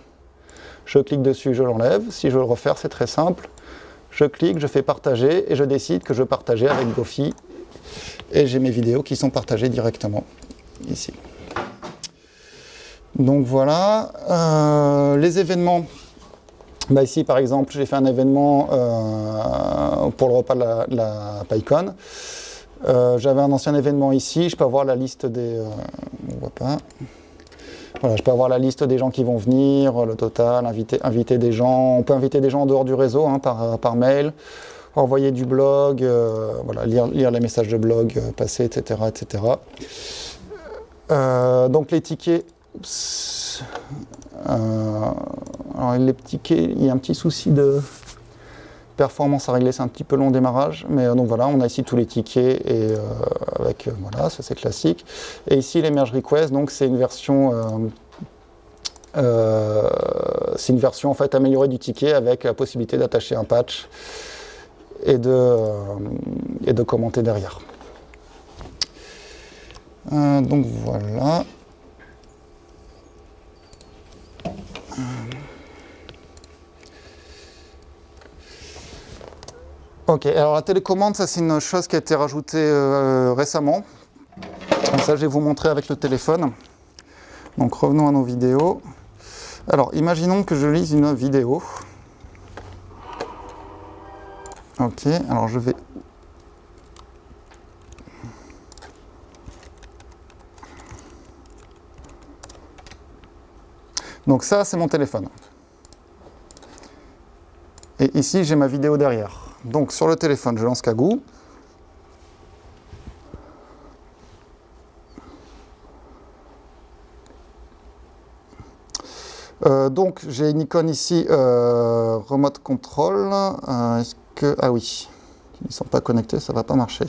je clique dessus, je l'enlève. Si je veux le refaire, c'est très simple. Je clique, je fais partager et je décide que je veux partager avec Gofi. Et j'ai mes vidéos qui sont partagées directement ici. Donc voilà, euh, les événements. Bah ici par exemple, j'ai fait un événement euh, pour le repas de la, PyCon. Euh, j'avais un ancien événement ici, je peux avoir la liste des... on voit pas. Voilà, je peux avoir la liste des gens qui vont venir, le total, inviter, inviter des gens. On peut inviter des gens en dehors du réseau hein, par, par, mail, envoyer du blog, voilà, lire, lire, les messages de blog passés, etc. etc. Euh, donc les tickets, euh, alors les tickets, il y a un petit souci de performance à régler, c'est un petit peu long démarrage, mais euh, donc voilà, on a ici tous les tickets et avec voilà, ça c'est classique. Et ici les merge requests, donc c'est une version c'est une version en fait améliorée du ticket avec la possibilité d'attacher un patch et de, et de commenter derrière. Euh, donc voilà. Ok, alors la télécommande, ça c'est une chose qui a été rajoutée euh, récemment. ça, je vais vous montrer avec le téléphone. Donc revenons à nos vidéos. Alors, imaginons que je lise une vidéo. Ok, alors je vais Donc ça, c'est mon téléphone. Et ici, j'ai ma vidéo derrière. Donc sur le téléphone, je lance Kagoo. Euh, donc j'ai une icône ici, euh, Remote Control. Euh, est-ce que... Ah oui, ils ne sont pas connectés, ça va pas marcher.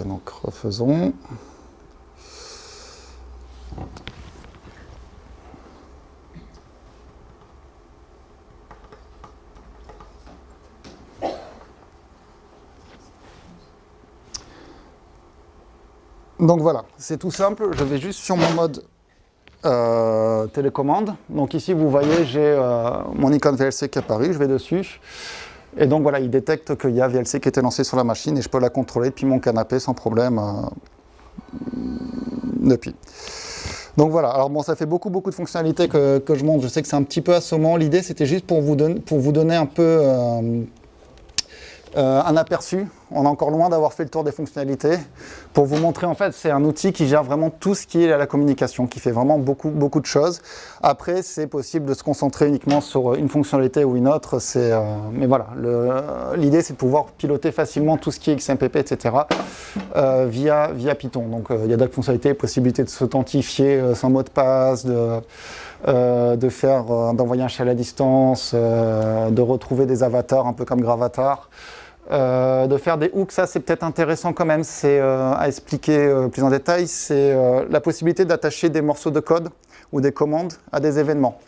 Donc refaisons. Donc voilà, c'est tout simple, je vais juste sur mon mode euh, télécommande. Donc ici vous voyez j'ai euh, mon icône VLC qui apparaît, je vais dessus. Et donc voilà, il détecte qu'il y a VLC qui était lancé sur la machine et je peux la contrôler depuis mon canapé sans problème euh, depuis. Donc voilà, alors bon, ça fait beaucoup beaucoup de fonctionnalités que, je montre. Je sais que c'est un petit peu assommant. L'idée, c'était juste pour vous, donner, pour vous donner un peu euh, euh, un aperçu. On est encore loin d'avoir fait le tour des fonctionnalités. Pour vous montrer, en fait, c'est un outil qui gère vraiment tout ce qui est à la communication, qui fait vraiment beaucoup, beaucoup de choses. Après, c'est possible de se concentrer uniquement sur une fonctionnalité ou une autre. Euh, mais voilà, l'idée, c'est de pouvoir piloter facilement tout ce qui est XMPP, etc. Euh, via, Python. Donc, il y a d'autres fonctionnalités, possibilité de s'authentifier sans mot de passe, de... faire, d'envoyer un shell à distance, de retrouver des avatars un peu comme Gravatar. Euh, de faire des hooks, ça c'est peut-être intéressant quand même, c'est euh, à expliquer euh, plus en détail, c'est la possibilité d'attacher des morceaux de code ou des commandes à des événements.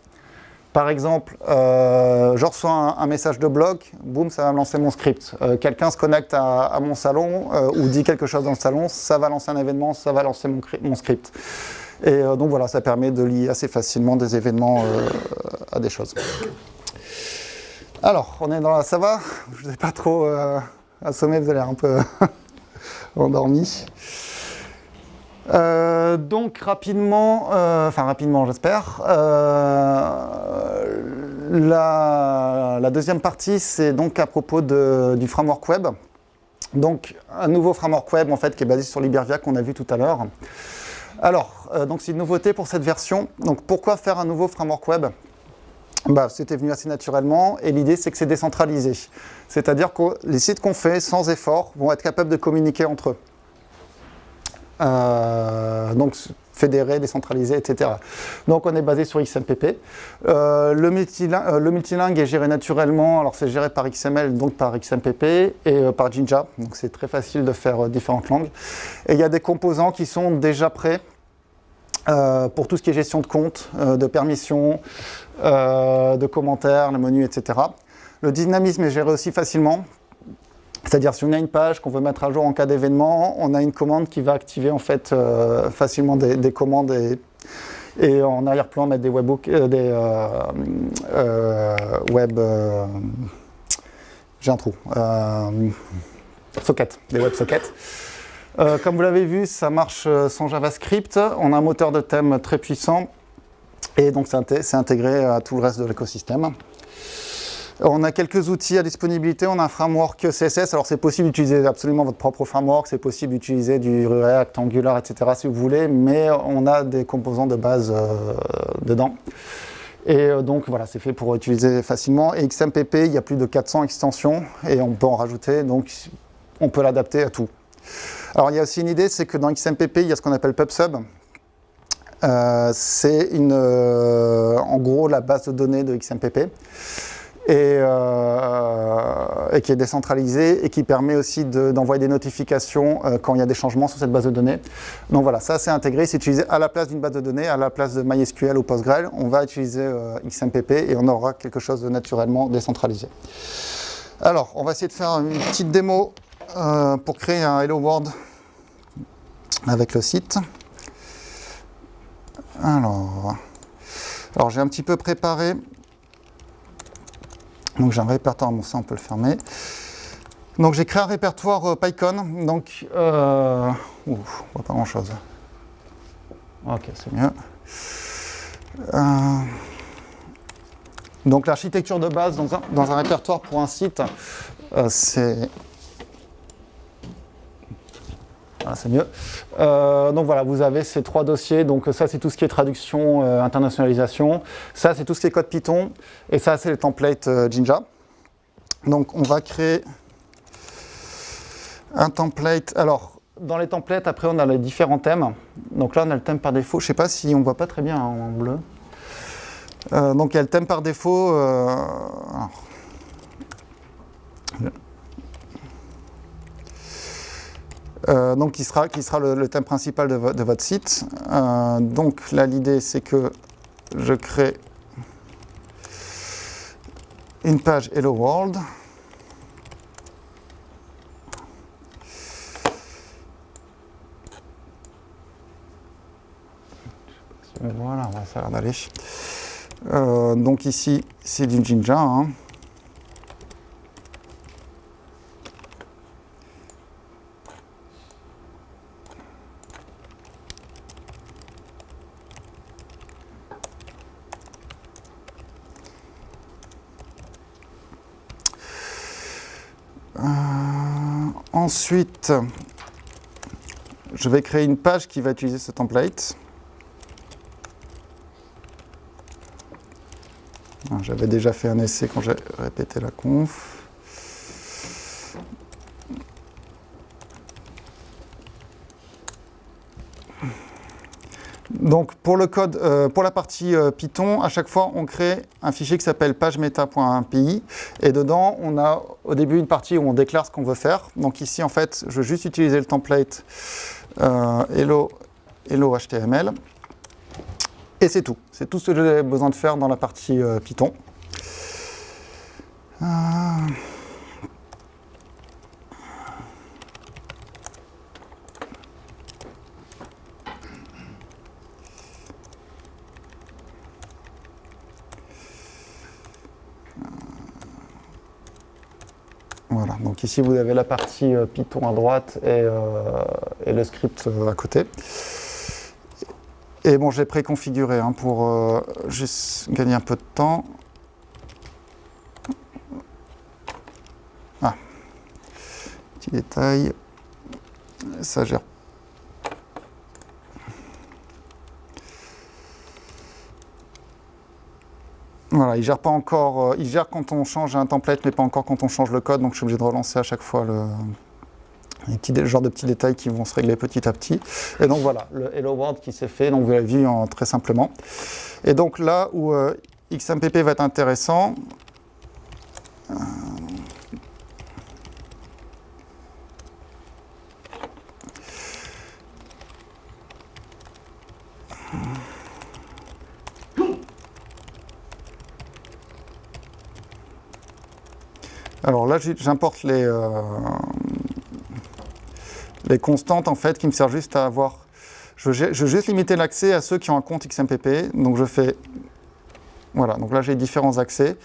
Par exemple, je reçois un, message de blog, boum, ça va me lancer mon script. Quelqu'un se connecte à, mon salon ou dit quelque chose dans le salon, ça va lancer un événement, ça va lancer mon, mon script. Et donc voilà, ça permet de lier assez facilement des événements à des choses. Alors, on est dans la... Ça va Je vous ai pas trop euh, assommé, vous avez l'air un peu endormi. Euh, donc rapidement, euh, enfin rapidement j'espère, la, deuxième partie c'est donc à propos du framework web. Donc, un nouveau framework web en fait, qui est basé sur Libervia qu'on a vu tout à l'heure. Alors, euh, donc c'est une nouveauté pour cette version. Donc, pourquoi faire un nouveau framework web? Bah, C'était venu assez naturellement et l'idée c'est que c'est décentralisé. C'est-à-dire que les sites qu'on fait sans effort vont être capables de communiquer entre eux. Euh, donc fédéré, décentralisé, etc. Donc on est basé sur XMPP. Euh, le, multilingue, euh, le, multilingue, est géré naturellement, alors c'est géré par XML, donc par XMPP et par Jinja, donc c'est très facile de faire différentes langues. Et il y a des composants qui sont déjà prêts pour tout ce qui est gestion de compte, de permissions, de commentaires, le menu, etc. Le dynamisme est géré aussi facilement, c'est-à-dire si on a une page qu'on veut mettre à jour en cas d'événement, on a une commande qui va activer en fait euh, facilement des, commandes et, en arrière-plan mettre des euh, euh, web, j'ai un trou, sockets, des WebSockets. comme vous l'avez vu, ça marche sans JavaScript. On a un moteur de thème très puissant et donc c'est intégré à tout le reste de l'écosystème. On a quelques outils à disponibilité, on a un framework CSS, alors c'est possible d'utiliser absolument votre propre framework, c'est possible d'utiliser du React, Angular, etc. si vous voulez, mais on a des composants de base euh, dedans. Et euh, donc voilà, c'est fait pour utiliser facilement. Et XMPP, il y a plus de 400 extensions et on peut en rajouter, donc on peut l'adapter à tout. Alors il y a aussi une idée, c'est que dans XMPP, il y a ce qu'on appelle PubSub. Euh, c'est en gros la base de données de XMPP et, euh, et, qui est décentralisé et qui permet aussi d'envoyer des notifications euh, quand il y a des changements sur cette base de données. Donc voilà, ça c'est intégré, c'est utilisé à la place d'une base de données, à la place de MySQL ou PostgreSQL, on va utiliser euh, XMPP et on aura quelque chose de naturellement décentralisé. Alors, on va essayer de faire une petite démo pour créer un Hello World avec le site. Alors, alors j'ai un petit peu préparé donc j'ai un répertoire, bon ça on peut le fermer. Donc j'ai créé un répertoire euh, PyCon, donc euh, on voit pas grand chose. Ok, c'est mieux. Euh, donc l'architecture de base dans un, répertoire pour un site, euh, c'est voilà, c'est mieux. Euh, donc voilà, vous avez ces trois dossiers. Donc ça, c'est tout ce qui est traduction, euh, internationalisation. Ça, c'est tout ce qui est code Python. Et ça, c'est les templates euh, Jinja. Donc on va créer un template. Alors, dans les templates, après, on a les différents thèmes. Donc là, on a le thème par défaut. Je ne sais pas si on ne voit pas très bien en bleu. donc il y a le thème par défaut. Euh, donc qui sera, le, thème principal de, votre site. Euh, donc là l'idée c'est que je crée une page Hello World. Voilà, ça a l'air d'aller. Donc ici, c'est du Jinja. Hein. Ensuite, je vais créer une page qui va utiliser ce template. Ah, j'avais déjà fait un essai quand j'ai répété la conf. Donc pour le code, euh, pour la partie euh, Python, à chaque fois on crée un fichier qui s'appelle pagemeta.api et dedans on a au début une partie où on déclare ce qu'on veut faire. Donc ici en fait je veux juste utiliser le template euh, et c'est tout. C'est tout ce que j'ai besoin de faire dans la partie Python. Donc ici vous avez la partie euh, Python à droite et, euh, le script euh, à côté. Et bon, j'ai préconfiguré hein, pour juste gagner un peu de temps. Petit détail, ça gère Voilà, il gère pas encore, euh, il gère quand on change un template, mais pas encore quand on change le code, donc je suis obligé de relancer à chaque fois le, les petits, genre de petits détails qui vont se régler petit à petit. Et donc voilà, le Hello World qui s'est fait, donc vous l'avez vu en, très simplement. Et donc là où euh, XMPP va être intéressant, j'importe les, euh, les constantes en fait qui me servent juste à avoir. Je, veux juste limiter l'accès à ceux qui ont un compte XMPP. Donc je fais. Voilà, donc là j'ai différents accès.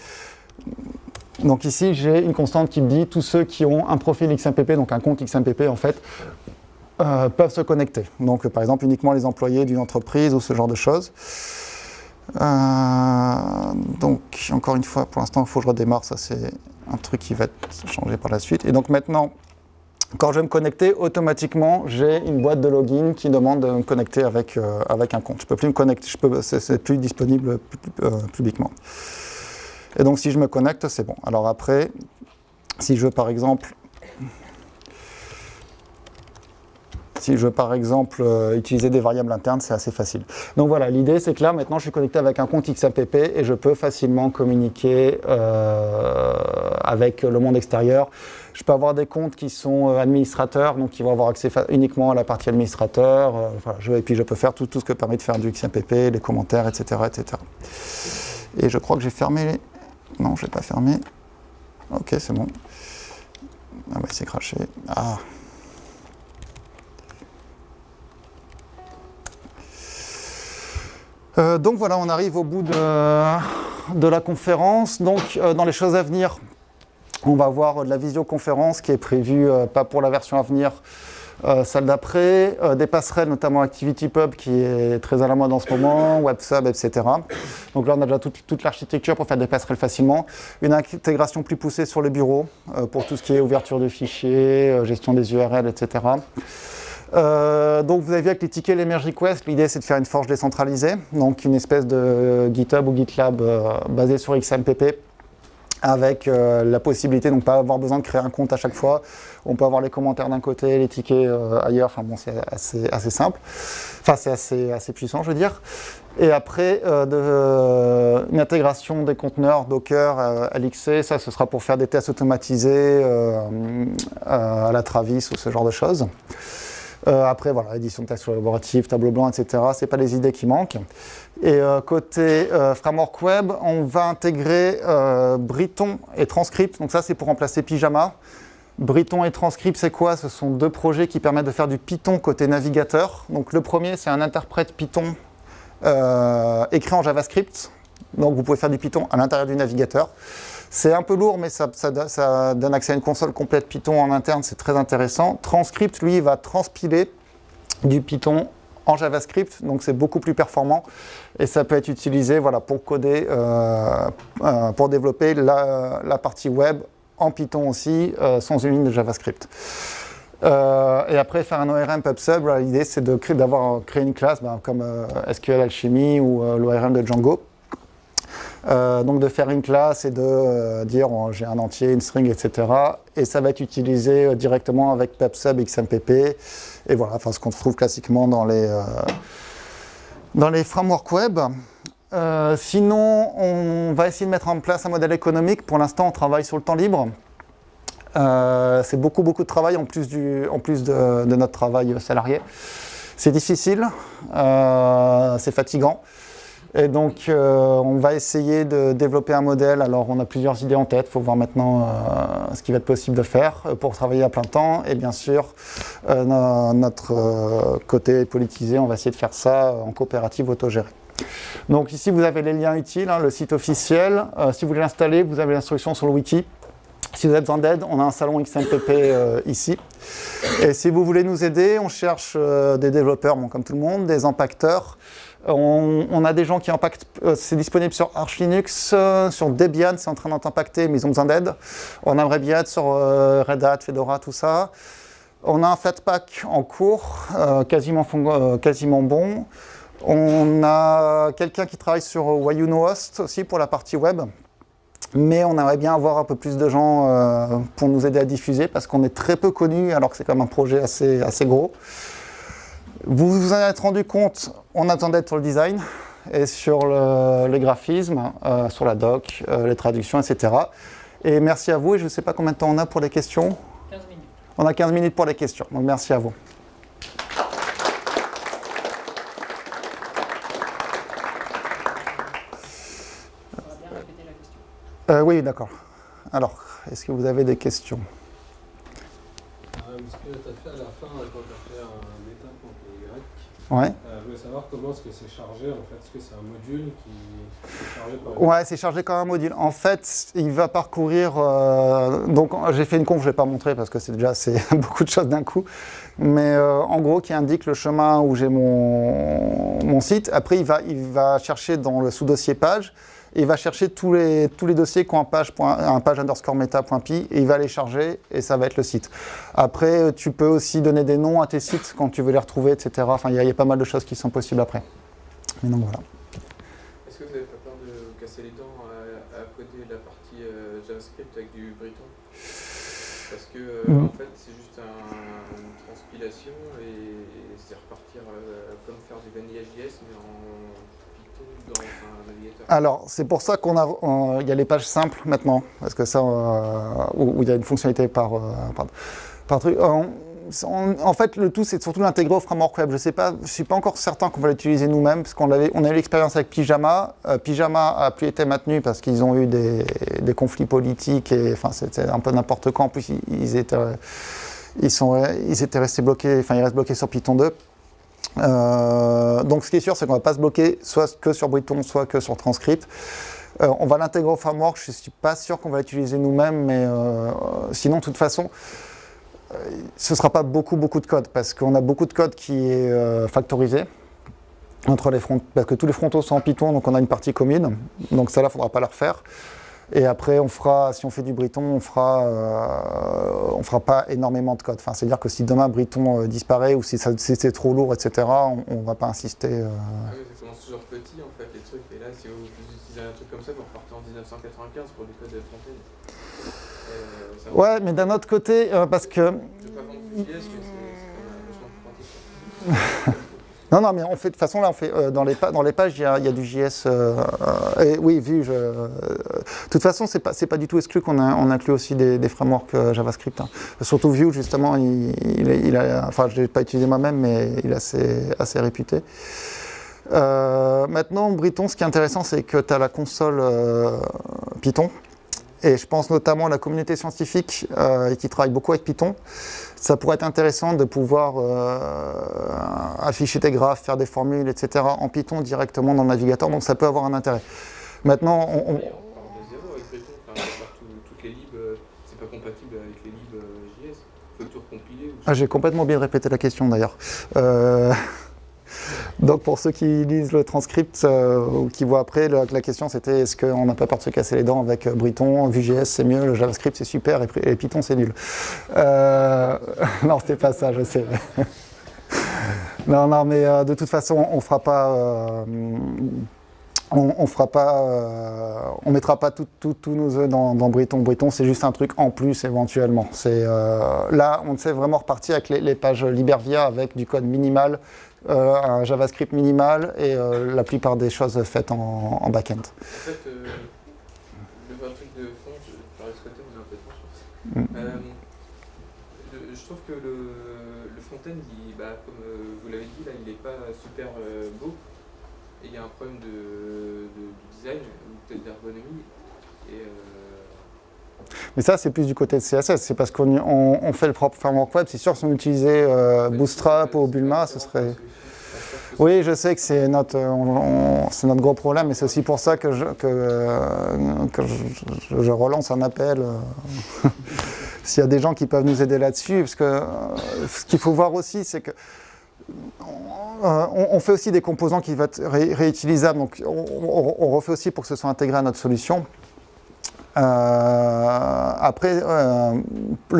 Donc ici j'ai une constante qui me dit tous ceux qui ont un profil XMPP, donc un compte XMPP en fait, euh, peuvent se connecter. Donc par exemple uniquement les employés d'une entreprise ou ce genre de choses. Euh, donc encore une fois, pour l'instant il faut que je redémarre, ça c'est un truc qui va changer par la suite. Et donc maintenant, quand je vais me connecter, automatiquement, j'ai une boîte de login qui demande de me connecter avec, euh, avec un compte. Je peux plus me connecter, c'est plus disponible euh, publiquement. Et donc si je me connecte, c'est bon. Alors après, si je veux par exemple Si je veux par exemple euh, utiliser des variables internes, c'est assez facile. Donc voilà, l'idée c'est que là maintenant je suis connecté avec un compte XAPP et je peux facilement communiquer euh, avec le monde extérieur. Je peux avoir des comptes qui sont euh, administrateurs, donc qui vont avoir accès uniquement à la partie administrateur. et puis je peux faire tout, ce que permet de faire du XAPP, les commentaires, etc. etc. Et je crois que j'ai fermé les... Non, je n'ai pas fermé. Ok, c'est bon. Ah bah c'est craché. Ah Euh, donc voilà, on arrive au bout de, la conférence. Donc euh, dans les choses à venir, on va voir de la visioconférence qui est prévue, euh, pas pour la version à venir, celle d'après, des passerelles, notamment ActivityPub qui est très à la mode en ce moment, WebSub, etc. Donc là, on a déjà toute, toute l'architecture pour faire des passerelles facilement. Une intégration plus poussée sur le bureau pour tout ce qui est ouverture de fichiers, gestion des URL, etc. Euh, donc vous avez vu avec les tickets, les merge l'idée c'est de faire une forge décentralisée, donc une espèce de GitHub ou GitLab euh, basé sur XMPP avec euh, la possibilité de ne pas avoir besoin de créer un compte à chaque fois. On peut avoir les commentaires d'un côté, les tickets ailleurs, enfin bon c'est assez, simple, enfin c'est assez, puissant je veux dire. Et après, une intégration des conteneurs Docker, LXC, ça ce sera pour faire des tests automatisés à la Travis ou ce genre de choses. Euh, après, voilà, édition de texte collaborative, tableau blanc, etc. Ce pas les idées qui manquent. Et euh, côté euh, framework web, on va intégrer Briton et Transcript. Donc ça, c'est pour remplacer Pyjama. Briton et Transcript, c'est quoi? Ce sont deux projets qui permettent de faire du Python côté navigateur. Donc le premier, c'est un interprète Python écrit en JavaScript. Donc vous pouvez faire du Python à l'intérieur du navigateur. C'est un peu lourd, mais ça, donne accès à une console complète Python en interne, c'est très intéressant. Transcript, lui, va transpiler du Python en JavaScript, donc c'est beaucoup plus performant et ça peut être utilisé voilà, pour coder, euh, euh, pour développer la, partie web en Python aussi, euh, sans une ligne de JavaScript. et après, faire un ORM PubSub, l'idée c'est d'avoir créé une classe ben, comme SQL Alchemy ou l'ORM de Django euh, donc de faire une classe et de euh, dire oh, j'ai un entier, une string, etc. Et ça va être utilisé euh, directement avec PubSub XMPP. Et voilà, enfin, ce qu'on trouve classiquement dans les, dans les frameworks web. sinon, on va essayer de mettre en place un modèle économique. Pour l'instant, on travaille sur le temps libre. c'est beaucoup, beaucoup de travail en plus, du, en plus de, de notre travail salarié. C'est difficile, c'est fatigant. Et donc, euh, on va essayer de développer un modèle. Alors, on a plusieurs idées en tête. Il faut voir maintenant euh, ce qui va être possible de faire euh, pour travailler à plein temps. Et bien sûr, notre côté politisé, on va essayer de faire ça en coopérative autogérée. Donc ici, vous avez les liens utiles, hein, le site officiel. si vous voulez l'installer, vous avez l'instruction sur le wiki. Si vous avez besoin d'aide, on a un salon XMPP ici. Et si vous voulez nous aider, on cherche des développeurs, bon, comme tout le monde, des impacteurs. On, a des gens qui impactent, euh, c'est disponible sur Arch Linux, sur Debian, c'est en train d'être impacté, mais ils ont besoin d'aide. On aimerait bien être sur Red Hat, Fedora, tout ça. On a un Flatpak en cours, quasiment, bon. On a quelqu'un qui travaille sur Wayuno Host aussi pour la partie web. Mais on aimerait bien avoir un peu plus de gens euh, pour nous aider à diffuser parce qu'on est très peu connus alors que c'est quand même un projet assez gros. Vous vous en êtes rendu compte, on attendait d'être sur le design et sur les graphismes, euh, sur la doc, euh, les traductions, etc. Et merci à vous et je ne sais pas combien de temps on a pour les questions. 15 minutes. On a 15 minutes pour les questions, donc merci à vous. Euh, oui, d'accord. Alors, est-ce que vous avez des questions? Euh, Ce que tu as fait à la fin, quand tu as fait un état contre Ouais. Euh, je voulais savoir comment est-ce que c'est chargé, en fait. Est-ce que c'est un module qui est chargé par... Ouais, c'est chargé comme un module. En fait, il va parcourir... Euh, donc, j'ai fait une conf, je ne vais pas montrer parce que c'est déjà beaucoup de choses d'un coup. Mais en gros, qui indique le chemin où j'ai mon, mon site. Après, il va, il va chercher dans le sous-dossier page il va chercher tous les, tous les dossiers qui ont un page, un page underscore meta.py et il va les charger et ça va être le site. Après, tu peux aussi donner des noms à tes sites quand tu veux les retrouver, etc. Enfin, il y, a pas mal de choses qui sont possibles après. Mais donc voilà. Est-ce que vous n'avez pas peur de casser les dents à, coder la partie euh, JavaScript avec du Briton Parce que, euh, mm. en fait, c'est juste une transpilation et, c'est repartir euh, comme faire du Vanilla JS, mais en alors, c'est pour ça qu'on a, y a les pages simples maintenant, parce que ça, euh, où, il y a une fonctionnalité par, euh, truc. Euh, en fait, le tout, c'est surtout l'intégrer au framework web. Je sais pas, je suis pas encore certain qu'on va l'utiliser nous-mêmes, parce qu'on a eu l'expérience avec Pyjama. Pyjama a plus été maintenu parce qu'ils ont eu des, des, conflits politiques et, enfin, c'était un peu n'importe quoi. En plus, ils, étaient, ils sont, ils étaient restés bloqués, enfin, ils restent bloqués sur Python 2. Euh, donc ce qui est sûr, c'est qu'on ne va pas se bloquer soit que sur Briton, soit que sur Transcript. Euh, on va l'intégrer au framework, je ne suis pas sûr qu'on va l'utiliser nous-mêmes, mais euh, sinon, de toute façon, ce ne sera pas beaucoup, beaucoup de code, parce qu'on a beaucoup de code qui est factorisé, entre les fronts, parce que tous les frontaux sont en Python, donc on a une partie commune, donc ça là, il ne faudra pas le refaire. Et après, on fera, si on fait du Briton, on fera, euh, on fera pas énormément de code. Enfin, c'est-à-dire que si demain Briton euh, disparaît ou si, c'est trop lourd, etc., on, ne va pas insister. Euh... Ah oui, ça commence toujours petit en fait les trucs. Et là, si vous, utilisez un truc comme ça, vous repartez en 1995 pour du code de Fontaine. Euh, ouais, mais d'un autre côté, parce que. Non, non, mais fait, de toute façon, là, on fait, euh, dans, les dans les pages, il y a, du JS. Euh, euh, oui, vu, je, de toute façon, ce n'est pas, du tout exclu qu'on on inclut aussi des, frameworks JavaScript. Hein. Surtout Vue, justement, il, a, enfin, je ne l'ai pas utilisé moi-même, mais il est assez, assez réputé. maintenant, Briton, ce qui est intéressant, c'est que tu as la console Python. Et je pense notamment à la communauté scientifique qui travaille beaucoup avec Python ça pourrait être intéressant de pouvoir euh, afficher des graphes, faire des formules, etc. en Python directement dans le navigateur, donc ça peut avoir un intérêt. Maintenant, on... on... compatible avec les libs euh, JS. Il faut tout recompiler. Ah, J'ai complètement bien répété la question d'ailleurs. Euh... Donc pour ceux qui lisent le transcript euh, ou qui voient après, la, question c'était est-ce qu'on n'a pas peur de se casser les dents avec euh, Briton, Vue.js c'est mieux, le JavaScript c'est super et, Python c'est nul. Euh, non, c'était pas ça, je sais. non, non, mais de toute façon, on fera pas... on, fera pas, on mettra pas tous nos œufs dans, dans, Briton. C'est juste un truc en plus éventuellement. Là, on sait vraiment repartir avec les, pages Libervia avec du code minimal euh, un JavaScript minimal et euh, la plupart des choses faites en, en back-end. En fait, euh, le vrai truc de fond, je vais ce côté, vous avez un peu de je, je trouve que le, le front-end, bah, comme vous l'avez dit, là, il n'est pas super beau. Et il y a un problème de, de, design ou peut-être d'ergonomie. Mais ça, c'est plus du côté de CSS. C'est parce qu'on on, fait le propre framework web. C'est sûr, si on utilisait euh, Bootstrap ou Bulma, ce serait... Oui, je sais que c'est notre, on- on- c'est notre gros problème, et c'est aussi pour ça que je, que, euh, que je, je relance un appel. euh, S'il y a des gens qui peuvent nous aider là-dessus, parce que euh, ce qu'il faut voir aussi, c'est que euh, on, on fait aussi des composants qui vont être ré- réutilisables, donc on, on- on refait aussi pour que ce soit intégré à notre solution. Euh, après, euh,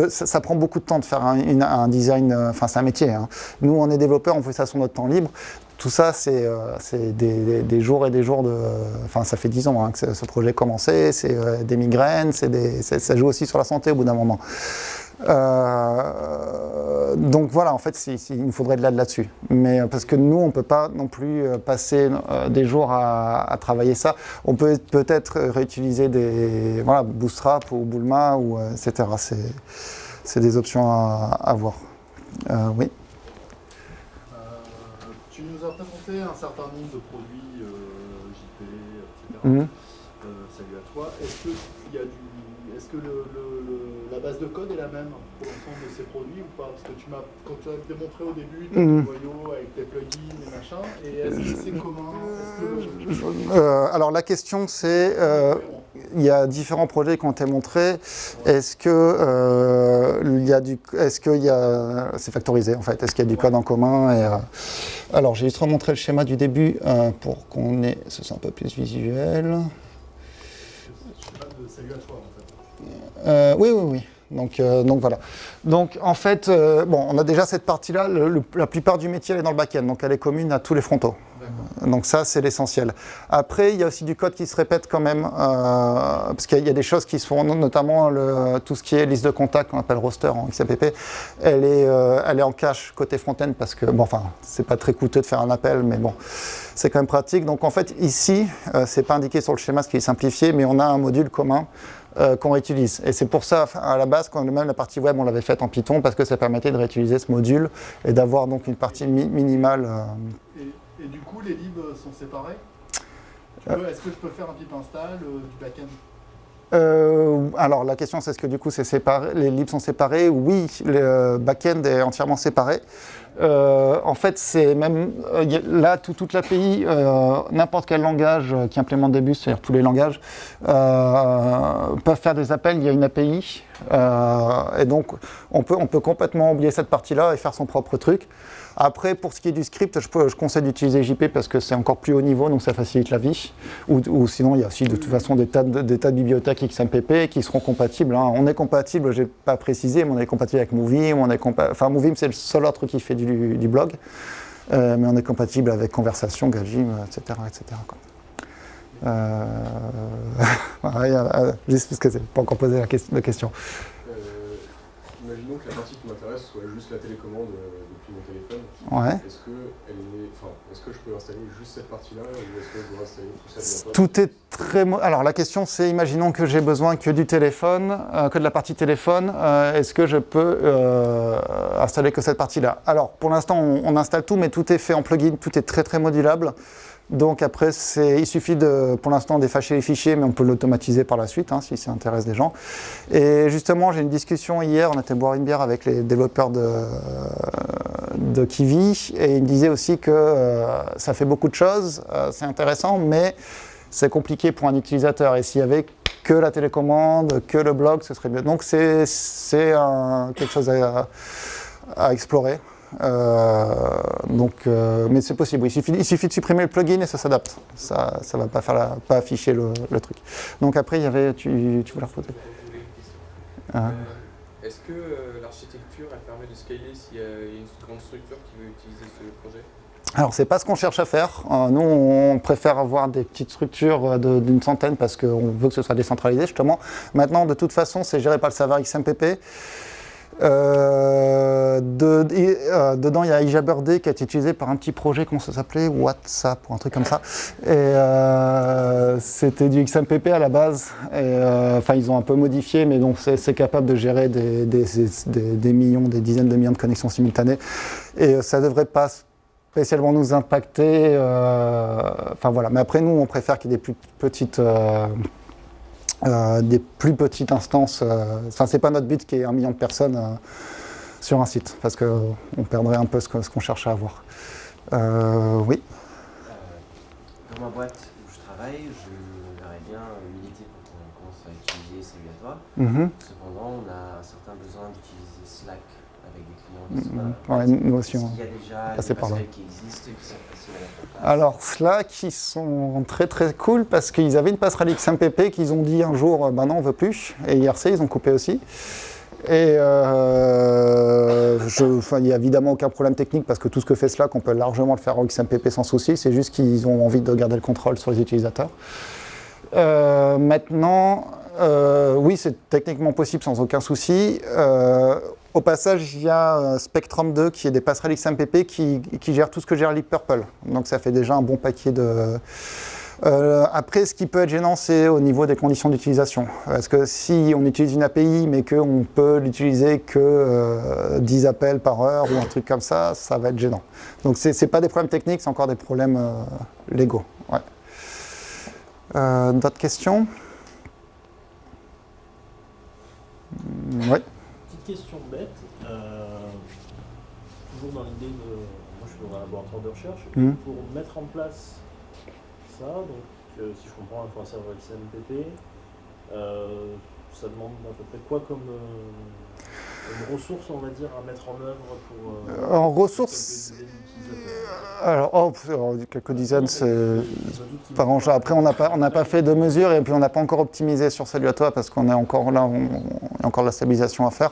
ça, prend beaucoup de temps de faire un, design, euh, enfin c'est un métier. hein. Nous, on est développeurs, on fait ça sur notre temps libre. Tout ça, c'est euh, des, des- jours et des jours de... Enfin, ça fait 10 ans hein, que ce, projet a commencé, c'est euh, des migraines, des- ça joue aussi sur la santé au bout d'un moment. Euh, donc voilà, en fait, c'est- c'est- il nous faudrait de l'aide là-dessus. Mais euh, parce que nous, on ne peut pas non plus euh, passer euh, des jours à, à travailler ça. On peut peut-être réutiliser des voilà, Bootstrap ou Bulma, ou, euh, etc. C'est- des options à, à voir. Oui. Tu nous as présenté un certain nombre de produits JP, etc. Euh, salut à toi. Est-ce que, il y a du, est-ce que le, le- base de code est la même pour l'ensemble de ces produits ou pas Parce que tu m'as, quand tu as démontré au début Mhm. noyaux avec tes plugins et machin, et est-ce que c'est commun que le- Euh, alors la question c'est, euh, il y a différents projets qui ont été montrés. Est-ce que euh, il y a du, est-ce qu'il y a, c'est factorisé en fait. Est-ce qu'il y a du code en commun et, euh, Alors j'ai juste remontré le schéma du début euh, pour qu'on ait, ce soit un peu plus visuel. Salut à toi fait. Euh, oui, oui, oui. Donc, euh, donc voilà. Donc en fait, euh, bon, on a déjà cette partie-là. La plupart du métier elle est dans le back-end, donc elle est commune à tous les frontaux. Donc ça, c'est l'essentiel. Après, il y a aussi du code qui se répète quand même, euh, parce qu'il y a- des choses qui se font, notamment le- tout ce qui est liste de contacts, qu'on appelle roster en XAPP, elle est, elle est en cache côté front-end, parce que, bon, enfin, c'est pas très coûteux de faire un appel, mais bon, c'est quand même pratique. Donc en fait, ici, c'est pas indiqué sur le schéma, ce qui est simplifié, mais on a un module commun euh, qu'on réutilise. Et c'est pour ça, à la base, quand même la partie web, on l'avait faite en Python, parce que ça permettait de réutiliser ce module et d'avoir donc une partie mi- minimale. euh, Et, et du coup, les libs sont séparés? Peux- Est-ce que je peux faire un pip install euh, du backend? Euh, alors la question c'est est-ce que du coup séparé, les libs sont séparés? Oui, le euh, back-end est entièrement séparé. Euh, en fait, c'est même euh, là tout, toute l'API, euh, n'importe quel langage qui implémente des bus, c'est-à-dire tous les langages, peuvent faire des appels. Il y a une API et donc on peut, on peut complètement oublier cette partie-là et faire son propre truc. Après, pour ce qui est du script, je, peux- je conseille d'utiliser JP parce que c'est encore plus haut niveau, donc ça facilite la vie. Ou, sinon, il y a aussi de toute façon des tas de, bibliothèques XMPP qui seront compatibles. hein. On est compatible, je n'ai pas précisé, mais on est compatible avec Movim. On est enfin, Movim, c'est le seul autre qui fait du, blog. Euh, mais on est compatible avec Conversation, Gajim, etc. etc. Euh, voilà, il y a- euh, juste parce que c'est pas encore posé la question. Euh, imaginons que la partie qui m'intéresse soit juste la télécommande euh, téléphone. Ouais. Est-ce que, elle est, enfin, est-ce que je peux installer juste cette partie-là ou est-ce que je dois installer tout ça Tout est très. Alors la question c'est, imaginons que j'ai besoin que du téléphone, euh, que de la partie téléphone. euh, Est-ce que je peux euh, installer que cette partie-là? Alors pour l'instant on, on installe tout, mais tout est fait en plugin, tout est très très modulable. Donc après, il suffit de, pour l'instant d'effacer les fichiers, mais on peut l'automatiser par la suite hein, si ça intéresse des gens. Et justement, j'ai une discussion hier, on était boire une bière avec les développeurs de, de Kiwi, et ils me disaient aussi que euh, ça fait beaucoup de choses, euh, c'est intéressant, mais c'est compliqué pour un utilisateur. Et s'il y avait que la télécommande, que le blog, ce serait mieux. Donc c'est quelque chose à explorer. Euh, donc, euh, mais c'est possible. Il suffit, il suffit de supprimer le plugin et ça s'adapte. Ça, ça va pas faire la- pas afficher le, le truc. Donc après, il y avait, tu, tu voulais reposer. Euh, Est-ce que euh, l'architecture elle permet de scaler s'il y a une grande structure qui veut utiliser ce projet? Alors, c'est pas ce qu'on cherche à faire. Euh, nous, on préfère avoir des petites structures d'une centaine parce qu'on veut que ce soit décentralisé, justement. Maintenant, de toute façon, c'est géré par le serveur XMPP. Euh, de- euh, dedans, il y a iJabird qui a été utilisé par un petit projet, comment ça s'appelait? WhatsApp ou un truc comme ça. Et euh, c'était du XMPP à la base. Enfin, ils ont un peu modifié, mais donc c'est capable de gérer des, millions, des dizaines de millions de connexions simultanées. Et ça devrait pas spécialement nous impacter. Enfin voilà. Mais après, nous, on préfère qu'il y ait des plus petites. Euh, des plus petites instances. euh, Enfin, c'est pas notre but qu'il y ait un million de personnes euh, sur un site, parce qu'on perdrait un peu ce qu'on cherche à avoir. Oui. Dans ma boîte où je travaille, je verrais bien militer pour qu'on commence à utiliser Salut à toi. Cependant, on a un certain besoin d'utiliser Slack avec des clients qui sont Ouais, y a déjà des par là. qui existent, qui sont faciles à Alors Slack, ils sont très très cool parce qu'ils avaient une passerelle XMPP qu'ils ont dit un jour, bah non, on veut plus. Et IRC, ils ont coupé aussi. Et euh, je- il n'y a évidemment aucun problème technique parce que tout ce que fait Slack, on peut largement le faire en XMPP sans souci. C'est juste qu'ils ont envie de garder le contrôle sur les utilisateurs. Euh, maintenant, euh, oui, c'est techniquement possible sans aucun souci. Euh, au passage, il y a euh, Spectrum 2 qui est des passerelles XMPP qui, qui gère tout ce que gère Leap Purple. Donc ça fait déjà un bon paquet de... Euh, après, ce qui peut être gênant, c'est au niveau des conditions d'utilisation. Parce que si on utilise une API, mais qu'on peut l'utiliser que euh, 10 appels par heure ou un truc comme ça, ça va être gênant. Donc ce n'est pas des problèmes techniques, c'est encore des problèmes euh, légaux. Euh, D'autres questions? Oui. Question bête. euh, toujours dans l'idée de. Moi, je suis dans un laboratoire de recherche. Mhm. Pour mettre en place ça, donc, euh, si je comprends, il faut un serveur XMPP. euh, ça demande à peu près quoi comme, comme ressources, on va dire, à mettre en œuvre pour. euh, En ressources, alors, oh, alors, quelques dizaines, c'est... Par an. Après, on n'a pas, on n'a pas fait de mesures et puis on n'a pas encore optimisé sur Salut à toi parce qu'on est encore là, on, a encore de la stabilisation à faire.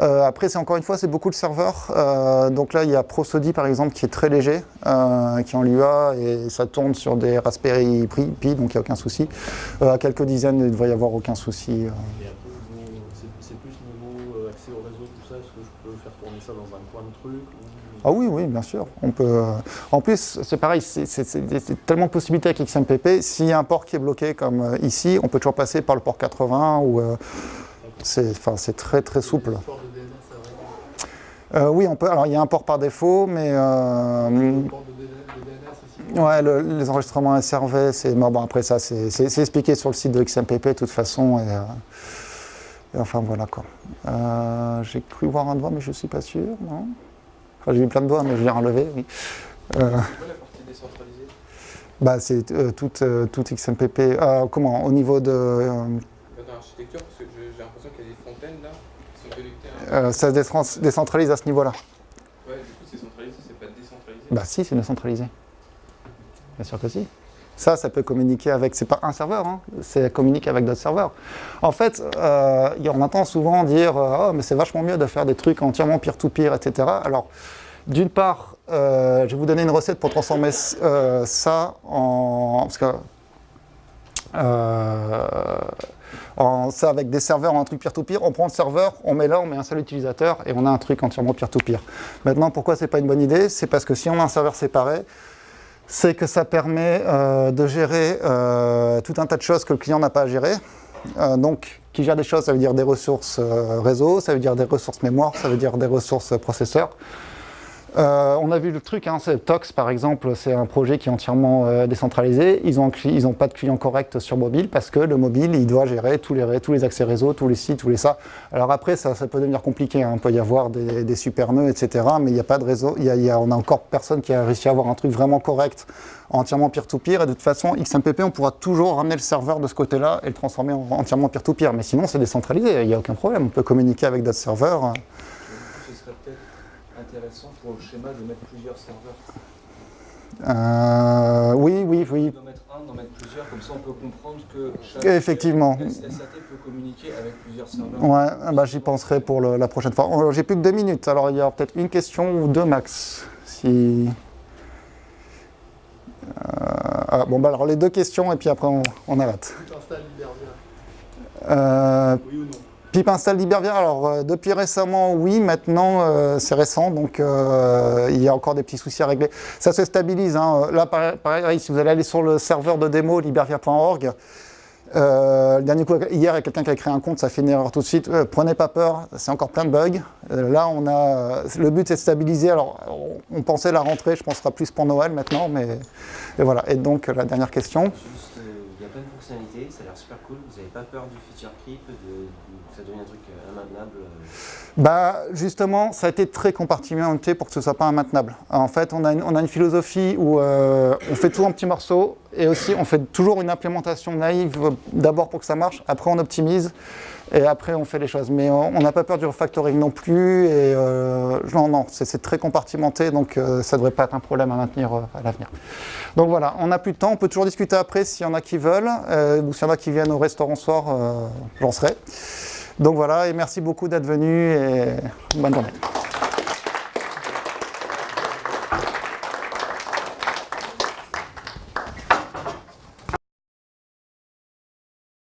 Euh, après, c'est encore une fois, c'est beaucoup de serveurs. Euh, donc là, il y a Prosody par exemple qui est très léger, euh, qui est en Lua et ça tourne sur des Raspberry Pi, donc il n'y a aucun souci. À quelques dizaines, il ne devrait y avoir aucun souci. euh. Et après, niveau- c'est c'est plus niveau euh, accès au réseau, tout ça. Est-ce que ça dans un coin de truc ou... Ah oui, oui, bien sûr. On peut. euh, En plus, c'est pareil, c'est tellement de possibilités avec XMPP. S'il y a un port qui est bloqué comme euh, ici, on peut toujours passer par le port 80 ou. euh, c'est très très souple. Euh, oui, on peut. Alors, il y a un port par défaut, mais. euh, aussi. Ouais, le- les enregistrements SRV, c'est. Bon, bon, après, ça, c'est expliqué sur le site de XMPP de toute façon. Et enfin, voilà quoi. Euh, j'ai cru voir un doigt, mais je ne suis pas sûr, non Enfin, j'ai vu plein de doigts, mais je l'ai relevé, oui. Euh, C'est quoi la partie décentralisée? Bah, c'est euh, tout, euh, XMPP. Euh, comment Au niveau de. euh, Dans l'architecture, parce que j'ai l'impression qu'il y a des fontaines là qui sont connectées à euh, ça se décentralise à ce niveau-là. Ouais, du coup, c'est centralisé, c'est pas décentralisé? Bah, si, c'est décentralisé. Bien sûr que si. Ça, ça peut communiquer avec. C'est pas un serveur, hein, c'est communique avec d'autres serveurs. En fait, euh, on entend souvent dire euh, Oh, mais c'est vachement mieux de faire des trucs entièrement peer-to-peer, etc. Alors, d'une part, euh, je vais vous donner une recette pour transformer euh, ça en. Parce que. en- ça avec des serveurs en un truc peer-to-peer, on prend le serveur, on met là, on met un seul utilisateur et on a un truc entièrement peer-to-peer. Maintenant, pourquoi c'est pas une bonne idée? C'est parce que si on a un serveur séparé, c'est que ça permet euh, de gérer euh, tout un tas de choses que le client n'a pas à gérer. Euh, donc, qui gère des choses, ça veut dire des ressources réseau, ça veut dire des ressources mémoire, ça veut dire des ressources processeurs. Euh, on a vu le truc, hein, Tox par exemple, c'est un projet qui est entièrement euh, décentralisé. Ils n'ont pas de client correct sur mobile parce que le mobile, il doit gérer tous les, tous les accès réseau, tous les sites, tous les ça. Alors après, ça, peut devenir compliqué. hein. Il peut y avoir des, super nœuds, etc. Mais il n'y a pas de réseau. On a encore personne qui a réussi à avoir un truc vraiment correct, entièrement peer-to-peer. Et de toute façon, XMPP, on pourra toujours ramener le serveur de ce côté-là et le transformer en entièrement peer-to-peer. Mais sinon, c'est décentralisé. Il n'y a aucun problème. On peut communiquer avec d'autres serveurs. Du coup, ce serait peut-être intéressant pour le schéma de mettre plusieurs serveurs. Euh, oui, oui, oui. D'en mettre un, d'en mettre plusieurs, comme ça on peut comprendre que chaque Effectivement. SAT peut communiquer avec plusieurs serveurs. Ouais, bah, j'y penserai pour le- la prochaine fois. Oh, J'ai plus que deux minutes, alors il y aura peut-être une question ou deux max. Si... Euh, ah, bon, bah alors les deux questions et puis après on, on arrête. Tu t'installes Libervia. Euh, Oui ou non? Pip installe Libervia, alors euh, depuis récemment, oui, maintenant euh, c'est récent, donc euh, il y a encore des petits soucis à régler. Ça se stabilise, hein. là pareil, si vous allez aller sur le serveur de démo libervia.org, dernier coup, hier, il y a quelqu'un qui a créé un compte, ça fait une erreur tout de suite. Prenez pas peur, c'est encore plein de bugs. Là, on a, le but c'est de stabiliser. Alors, on, pensait la rentrée, je pense sera plus pour Noël maintenant, mais voilà. Et donc, la dernière question. Il y a plein de fonctionnalités, ça a l'air super cool. Vous n'avez pas peur du feature que ça devienne un truc euh, immaintenable euh, Bah, justement, ça a été très compartimenté pour que ce soit pas immaintenable. En fait, on a une, on a une philosophie où euh, on fait tout en petits morceaux et aussi on fait toujours une implémentation naïve euh, d'abord pour que ça marche, après on optimise et après on fait les choses. Mais on n'a pas peur du refactoring non plus et euh, non, non, c'est très compartimenté donc euh, ça devrait pas être un problème à maintenir euh, à l'avenir. Donc voilà, on n'a plus de temps, on peut toujours discuter après s'il y en a qui veulent euh, ou s'il y en a qui viennent au restaurant soir, euh, j'en serai. Donc voilà, et merci beaucoup d'être venu et bonne journée.